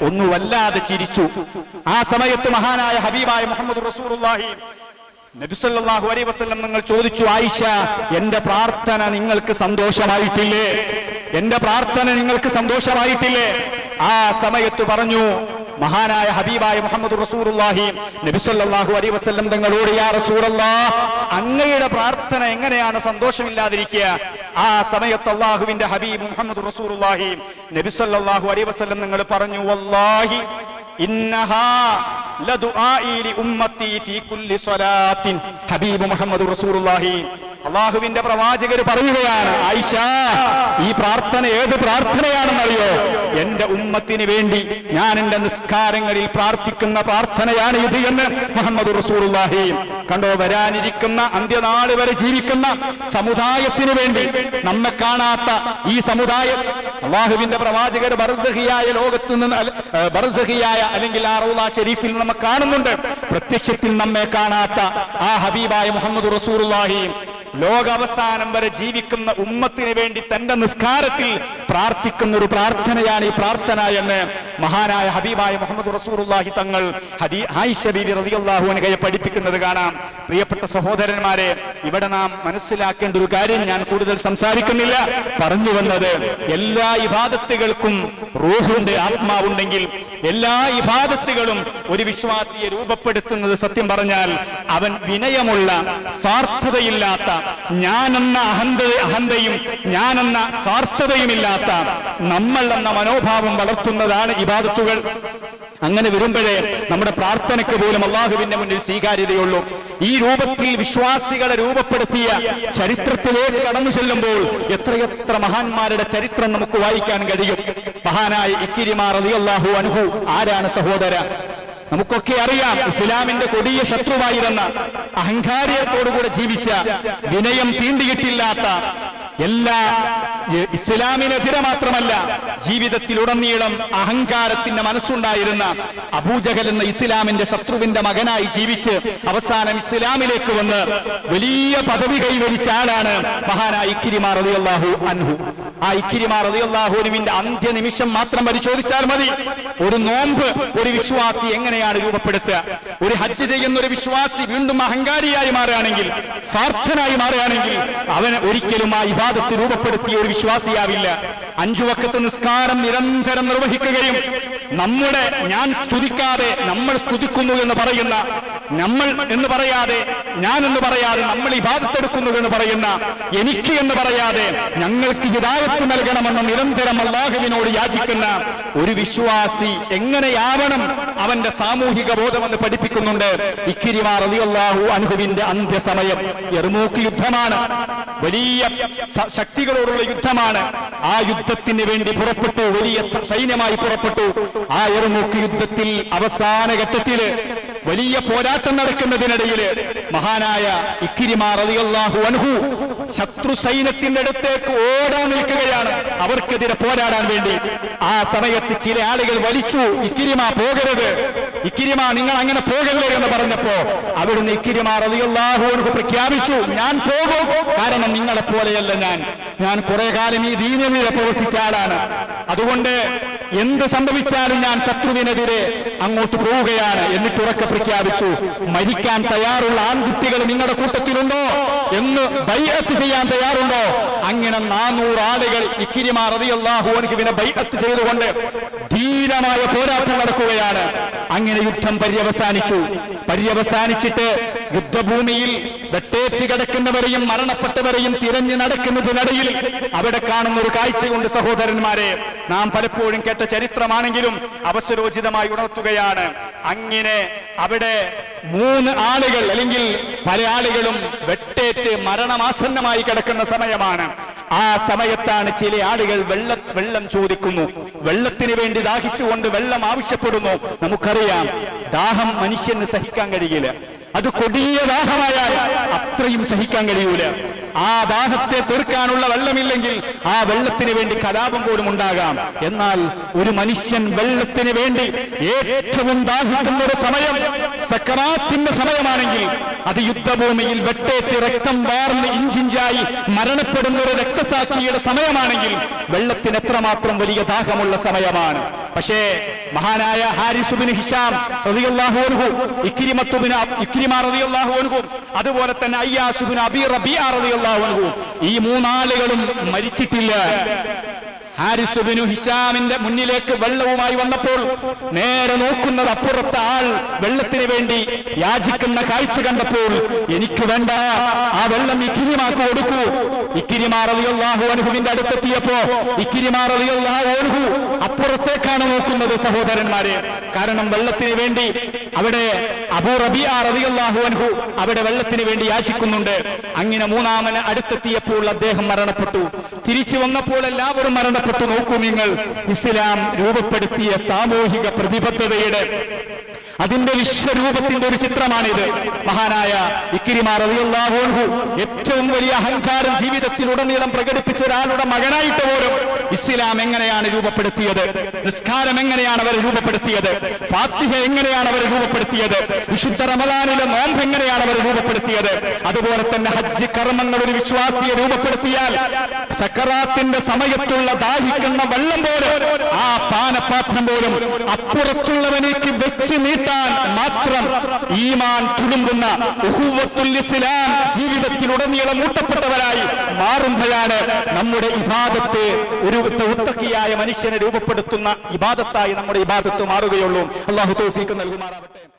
ഒന്ന് വല്ലാതെ ചിരിച്ചു. ആ സമയത്ത് മഹാനായ ഹബീബായ മുഹമ്മദ് റസൂറുല്ലാഹി നബിസല്ലാഹു അലൈ വസ്ലം നിങ്ങൾ ചോദിച്ചു ആയിഷ എന്റെ പ്രാർത്ഥന നിങ്ങൾക്ക് സന്തോഷമായിട്ടില്ലേ? എന്റെ പ്രാർത്ഥന നിങ്ങൾക്ക് സന്തോഷമായിട്ടില്ലേ? ആ സമയത്ത് പറഞ്ഞു മഹാനായ ഹബീബായ മുഹമ്മദ് റസൂറുല്ലാഹി നബിസല്ലാഹു അലൈ വസ്ലം തങ്ങളോട് യാ റസൂറല്ലാ അങ്ങയുടെ പ്രാർത്ഥന എങ്ങനെയാണ്? സന്തോഷമില്ലാതിരിക്കുക. ആ സമയത്ത് അള്ളാഹുവിന്റെ ഹബീബ് മുഹമ്മദ് റസൂറുല്ലാഹി നബിസല്ലാഹു അലൈ വസ്ലം നിങ്ങൾ പറഞ്ഞു വല്ലാഹി ഇന്നഹാ ഹബീബ് മുഹമ്മദ് റസൂലുള്ളാഹി അള്ളാഹുവിന്റെ പ്രവാചകർ പറയുകയാണ് ആയിഷ ഈ പ്രാർത്ഥന ഏത് പ്രാർത്ഥനയാണെന്നറിയോ? എന്റെ ഉമ്മത്തിന് വേണ്ടി ഞാൻ എന്റെ നിസ്കാരങ്ങളിൽ പ്രാർത്ഥിക്കുന്ന പ്രാർത്ഥനയാണ് ഇത് എന്ന് മുഹമ്മദ് റസൂലുള്ളാഹി. കണ്ടോ വരാനിരിക്കുന്ന അന്ത്യനാൾ വരെ ജീവിക്കുന്ന സമുദായത്തിന് വേണ്ടി നമ്മെ കാണാത്ത ഈ സമുദായം അള്ളാഹുവിന്റെ പ്രവാചകർ ബർസഹിയായ ലോകത്ത് നിന്ന് ബർസഹിയായ അല്ലെങ്കിൽ ആ റൗള ഷെരീഫിൽ നമ്മൾ കാണുന്നുണ്ട്. പ്രത്യക്ഷത്തിൽ നമ്മെ കാണാത്ത ആ ഹബീബായ മുഹമ്മദ് റസൂറുല്ലാഹി ലോകാവസാനം വരെ ജീവിക്കുന്ന ഉമ്മത്തിന് വേണ്ടി തന്റെ നിസ്കാരത്തിൽ പ്രാർത്ഥിക്കുന്ന ഒരു പ്രാർത്ഥനയാണ് ഈ പ്രാർത്ഥന എന്ന് മഹാനായ ഹബീബായ മുഹമ്മദ് റസൂറുല്ലാഹി തങ്ങൾ ഹദീ ആയിഷ ബീബി റളിയല്ലാഹു അൻഹയെ പഠിപ്പിക്കുന്നത് കാണാം. പ്രിയപ്പെട്ട സഹോദരന്മാരെ ഇവിടെ നാം മനസ്സിലാക്കേണ്ട ഒരു കാര്യം ഞാൻ കൂടുതൽ സംസാരിക്കുന്നില്ല. പറഞ്ഞു വന്നത് എല്ലാ ഇബാദത്തുകൾക്കും റൂഹുണ്ട് ആത്മാവുണ്ടെങ്കിൽ എല്ലാ ഇബാദത്തുകളും ഒരു വിശ്വാസിയെ രൂപപ്പെടുത്തുന്നത് സത്യം പറഞ്ഞാൽ അവൻ വിനയമുള്ള സാർത്ഥതയില്ലാത്ത ഞാനെന്ന അഹന്ത അഹന്തയും ഞാനെന്ന സ്വാർത്ഥതയുമില്ലാത്ത നമ്മൾ എന്ന മനോഭാവം വളർത്തുന്നതാണ് ഇബാദത്തുകൾ അങ്ങനെ വരുമ്പോഴേ നമ്മുടെ പ്രാർത്ഥനയ്ക്ക് പോലും അള്ളാഹുവിന്റെ മുന്നിൽ സ്വീകാര്യതയുള്ളൂ. ഈ രൂപത്തിൽ വിശ്വാസികളെ രൂപപ്പെടുത്തിയ ചരിത്രത്തിലേക്ക് കടന്നു ചെല്ലുമ്പോൾ എത്രയെത്ര മഹാന്മാരുടെ ചരിത്രം നമുക്ക് വായിക്കാൻ കഴിയും. മഹാനായ ഇക്കിരിമാർ അലിയല്ലാഹു അൻഹു ആരാണ് സഹോദര? നമുക്കൊക്കെ അറിയാം ഇസ്ലാമിന്റെ കൊടിയ ശത്രുവായിരുന്ന അഹങ്കാരിയത്തോടുകൂടെ ജീവിച്ച വിനയം തീണ്ടിയിട്ടില്ലാത്ത എല്ലാ ഇസ്ലാമിനെതിരെ മാത്രമല്ല ജീവിതത്തിലുടനീളം അഹങ്കാരത്തിന്റെ മനസ്സുണ്ടായിരുന്ന അബൂജഹൽ എന്ന ഇസ്ലാമിന്റെ ശത്രുവിന്റെ മകനായി ജീവിച്ച് അവസാനം ഇസ്ലാമിലേക്ക് വന്ന് വലിയ പദവി കൈവരിച്ച ആളാണ് മഹാനായ ഇക്കിരിമാർ റളിയല്ലാഹു അൻഹു. ആ ഇക്കിരിമാർ റളിയല്ലാഹുവിന്റെ അന്ത്യനിമിഷം മാത്രം പരിശോധിച്ചാൽ മതി. ഒരു നോമ്പ് ഒരു വിശ്വാസി എങ്ങനെയാണ് രൂപപ്പെടുത്തുക? ഒരു ഹജ്ജ് ചെയ്യുന്ന ഒരു വിശ്വാസി വീണ്ടും അഹങ്കാരിയായി മാറുകയാണെങ്കിൽ സ്വാർത്ഥനായി മാറുകയാണെങ്കിൽ അവന് ഒരിക്കലും ആ ഇബാദത്ത് രൂപപ്പെടുത്തിയ ഒരു വിശ്വാസിയാവില്ല. അഞ്ചു വക്കത്ത് നിസ്കാരം നിരന്തരം നിർവഹിക്കുകയും നമ്മുടെ ഞാൻ സ്തുതിക്കാതെ നമ്മൾ സ്തുതിക്കുന്നു എന്ന് പറയുന്ന നമ്മൾ എന്ന് പറയാതെ ഞാൻ എന്ന് പറയാതെ നമ്മൾ ഇബാദത്തെടുക്കുന്നു എന്ന് പറയുന്ന എനിക്ക് എന്ന് പറയാതെ ഞങ്ങൾക്ക് ഹിദായത്ത് നൽകണമെന്ന് നിരന്തരം അള്ളാഹുവിനോട് യാചിക്കുന്ന ഒരു വിശ്വാസി എങ്ങനെയാവണം അവന്റെ സാമൂഹിക ബോധമെന്ന് പഠിപ്പിക്കുന്നുണ്ട്? ഇക്കിരിമാർ അലിയല്ലാഹു അനുഹുവിന്റെ അന്ത്യസമയം എറുമൂക്ക് യുദ്ധമാണ്. വലിയ ശക്തികളോടുള്ള യുദ്ധമാണ്. ആ യുദ്ധത്തിന് വേണ്ടി പുറപ്പെട്ടു വലിയ സൈന്യമായി പുറപ്പെട്ടു. ആ എറുമൂക്ക് യുദ്ധത്തിൽ അവസാന ഘട്ടത്തിൽ വലിയ പോരാട്ടം നടക്കുന്നതിനിടയിൽ മഹാനായ ഇക്കിരിമാർ റളിയല്ലാഹു അൻഹു ശത്രു സൈന്യത്തിന്റെ അടുത്തേക്ക് ഓടാൻ നിൽക്കുകയാണ്. അവർക്കെതിരെ പോരാടാൻ വേണ്ടി. ആ സമയത്ത് ചില ആളുകൾ വലിച്ചു ഇക്കിരിമ പോകരുത്. ഇക്കിരിമ നിങ്ങൾ അങ്ങനെ പോകല്ലേ എന്ന് പറഞ്ഞപ്പോ അവിടുന്ന് ഇക്കിരിമ റളിയല്ലാഹു അൻഹു പ്രഖ്യാപിച്ചു ഞാൻ പോകും. കാരണം നിങ്ങളെ പോലെയല്ല ഞാൻ. ഞാൻ കുറെ കാലം ഈ ദീനതയെ പ്രവർത്തിച്ച ആളാണ്. അതുകൊണ്ട് എന്ത് സംഭവിച്ചാലും ഞാൻ ശത്രുവിനെതിരെ അങ്ങോട്ട് പോവുകയാണ് എന്നിട്ട് ഉറക്കെ പ്രഖ്യാപിച്ചു. മരിക്കാൻ തയ്യാറുള്ള ആൺകുട്ടികൾ നിങ്ങളുടെ കൂട്ടത്തിലുണ്ടോ എന്ന് ബൈഅത്ത് ചെയ്യാൻ തയ്യാറുണ്ടോ? അങ്ങനെ നാനൂറ് ആളുകൾ ഇക്കിരിമാർ റളിയല്ലാഹു അൻഹുവിനെ ബൈഅത്ത് ചെയ്തുകൊണ്ട് ധീരമായ പോരാട്ടം നടക്കുകയാണ്. അങ്ങനെ യുദ്ധം പര്യവസാനിച്ചു. പര്യവസാനിച്ചിട്ട് യുദ്ധഭൂമിയിൽ വെട്ടേറ്റ് കിടക്കുന്നവരെയും മരണപ്പെട്ടവരെയും തിരഞ്ഞു നടക്കുന്നതിനിടയിൽ അവിടെ കാണുന്ന ഒരു കാഴ്ചയുണ്ട് സഹോദരന്മാരെ. നാം പലപ്പോഴും കേട്ട ചരിത്രമാണെങ്കിലും അവസരോചിതമായി ഉണർത്തുകയാണ്. അങ്ങനെ അവിടെ മൂന്ന് ആളുകൾ അല്ലെങ്കിൽ പല ആളുകളും വെട്ടേറ്റ് മരണമാസന്നമായി കിടക്കുന്ന സമയമാണ്. ആ സമയത്താണ് ചില ആളുകൾ വെള്ള വെള്ളം ചോദിക്കുന്നു. വെള്ളത്തിന് വേണ്ടി ദാഹിച്ചുകൊണ്ട് വെള്ളം ആവശ്യപ്പെടുന്നു. നമുക്കറിയാം ദാഹം മനുഷ്യന് സഹിക്കാൻ കഴിയില്ല. അത് കൊടിയ ദാഹമായാൽ അത്രയും സഹിക്കാൻ കഴിയൂല. ആ ദാഹത്തെ തീർക്കാനുള്ള വെള്ളമില്ലെങ്കിൽ ആ വെള്ളത്തിന് വേണ്ടി കലാപം പോലും ഉണ്ടാകാം. എന്നാൽ ഒരു മനുഷ്യൻ വെള്ളത്തിന് വേണ്ടി ഏറ്റവും ദാഹിക്കുന്ന ഒരു സമയം സക്കറാത്തിന്റെ സമയമാണെങ്കിൽ അത് യുദ്ധഭൂമിയിൽ വെട്ടേറ്റ് രക്തം വാർന്ന് ഇഞ്ചിഞ്ചായി മരണപ്പെടുന്ന ഒരു രക്തസാക്ഷിയുടെ സമയമാണെങ്കിൽ വെള്ളത്തിന് എത്രമാത്രം വലിയ ദാഹമുള്ള സമയമാണ്. പക്ഷേ മഹാനായ ഹാരിസുബിന് ഹിഷാം ഇക്രിമത്തുബിന് ഇക്രിമ റളിയല്ലാഹു അൻഹു അതുപോലെ തന്നെ അയ്യാസുബിന് അബി റബി റബിയ റളിയല്ലാഹു ഈ മൂന്നാളുകളും മരിച്ചിട്ടില്ല. ഹാരിസുബിനു ഹിഷാമിന്റെ മുന്നിലേക്ക് വെള്ളവുമായി വന്നപ്പോൾ നേരെ നോക്കുന്നത് അപ്പുറത്തെ ആൾ വെള്ളത്തിന് വേണ്ടി യാചിക്കുന്ന കാഴ്ച കണ്ടപ്പോൾ എനിക്ക് വേണ്ട ആ വെള്ളം ഇക്കിരിമാക്ക് കൊടുക്കൂ. ഇക്കിരിമാറിയാഹു അനുഹുവിന്റെ അടുത്തെത്തിയപ്പോ ഇക്കിരിമാറിയാഹു അനുഹു അപ്പുറത്തേക്കാണ് നോക്കുന്നത് സഹോദരന്മാരെ. കാരണം വെള്ളത്തിന് വേണ്ടി അവിടെ അബൂ റബി റളിയല്ലാഹു അൻഹു അവിടെ വെള്ളത്തിന് വേണ്ടി യാചിക്കുന്നുണ്ട്. അങ്ങനെ മൂന്നാമന് അടുത്തെത്തിയപ്പോൾ അദ്ദേഹം മരണപ്പെട്ടു. തിരിച്ചു വന്നപ്പോൾ എല്ലാവരും മരണപ്പെട്ടു. നോക്കൂ നിങ്ങൾ ഇസ്ലാം രൂപപ്പെടുത്തിയ സാമൂഹിക പ്രതിബദ്ധതയുടെ അതിന്റെ വിശ്വരൂപത്തിന്റെ ഒരു ചിത്രമാണിത്. മഹാനായ ഇക്കിരിമാർ റളിയല്ലാഹു അൻഹു ഏറ്റവും വലിയ അഹങ്കാരം ജീവിതത്തിൽ ജീവിതത്തിലുടനീളം പ്രകടിപ്പിച്ച ഒരാളുടെ മകനായിട്ട് പോലും ഇസ്ലാം എങ്ങനെയാണ് രൂപപ്പെടുത്തിയത്? നിസ്കാരം എങ്ങനെയാണ് അവർ രൂപപ്പെടുത്തിയത്? ഫാത്തിഹ എങ്ങനെയാണ് അവർ രൂപപ്പെടുത്തിയത്? വിശുദ്ധ റമദാനിലെ നോമ്പ് എങ്ങനെയാണ് അവർ രൂപപ്പെടുത്തിയത്? അതുപോലെ തന്നെ ഹജ്ജ് കർമ്മങ്ങൾ ഒരു വിശ്വാസിയെ രൂപപ്പെടുത്തിയാൽ സക്കറാത്തിന്റെ സമയത്തുള്ള ദാഹിക്കുന്ന വെള്ളം പോലും ആ പാനപാത്രം പോലും അപ്പുറത്തുള്ളവനേക്ക് വെച്ച് നീട്ടാൻ മാത്രം ഈമാൻ ഉഹുവത്തുൽ ഇസ്ലാം ജീവിതത്തിലുടനീളം ഊട്ടപ്പെട്ടവരായി മാറുമ്പോഴാണ് നമ്മുടെ ഇബാദത്തെ ഒരു ഉത്തക്കിയായ മനുഷ്യനെ രൂപപ്പെടുത്തുന്ന ഇബാദത്തായി നമ്മുടെ ഇബാദത്ത് മാറുകയുള്ളൂ. അള്ളാഹു തൗഫീക്ക് നൽകുമാറാവട്ടെ.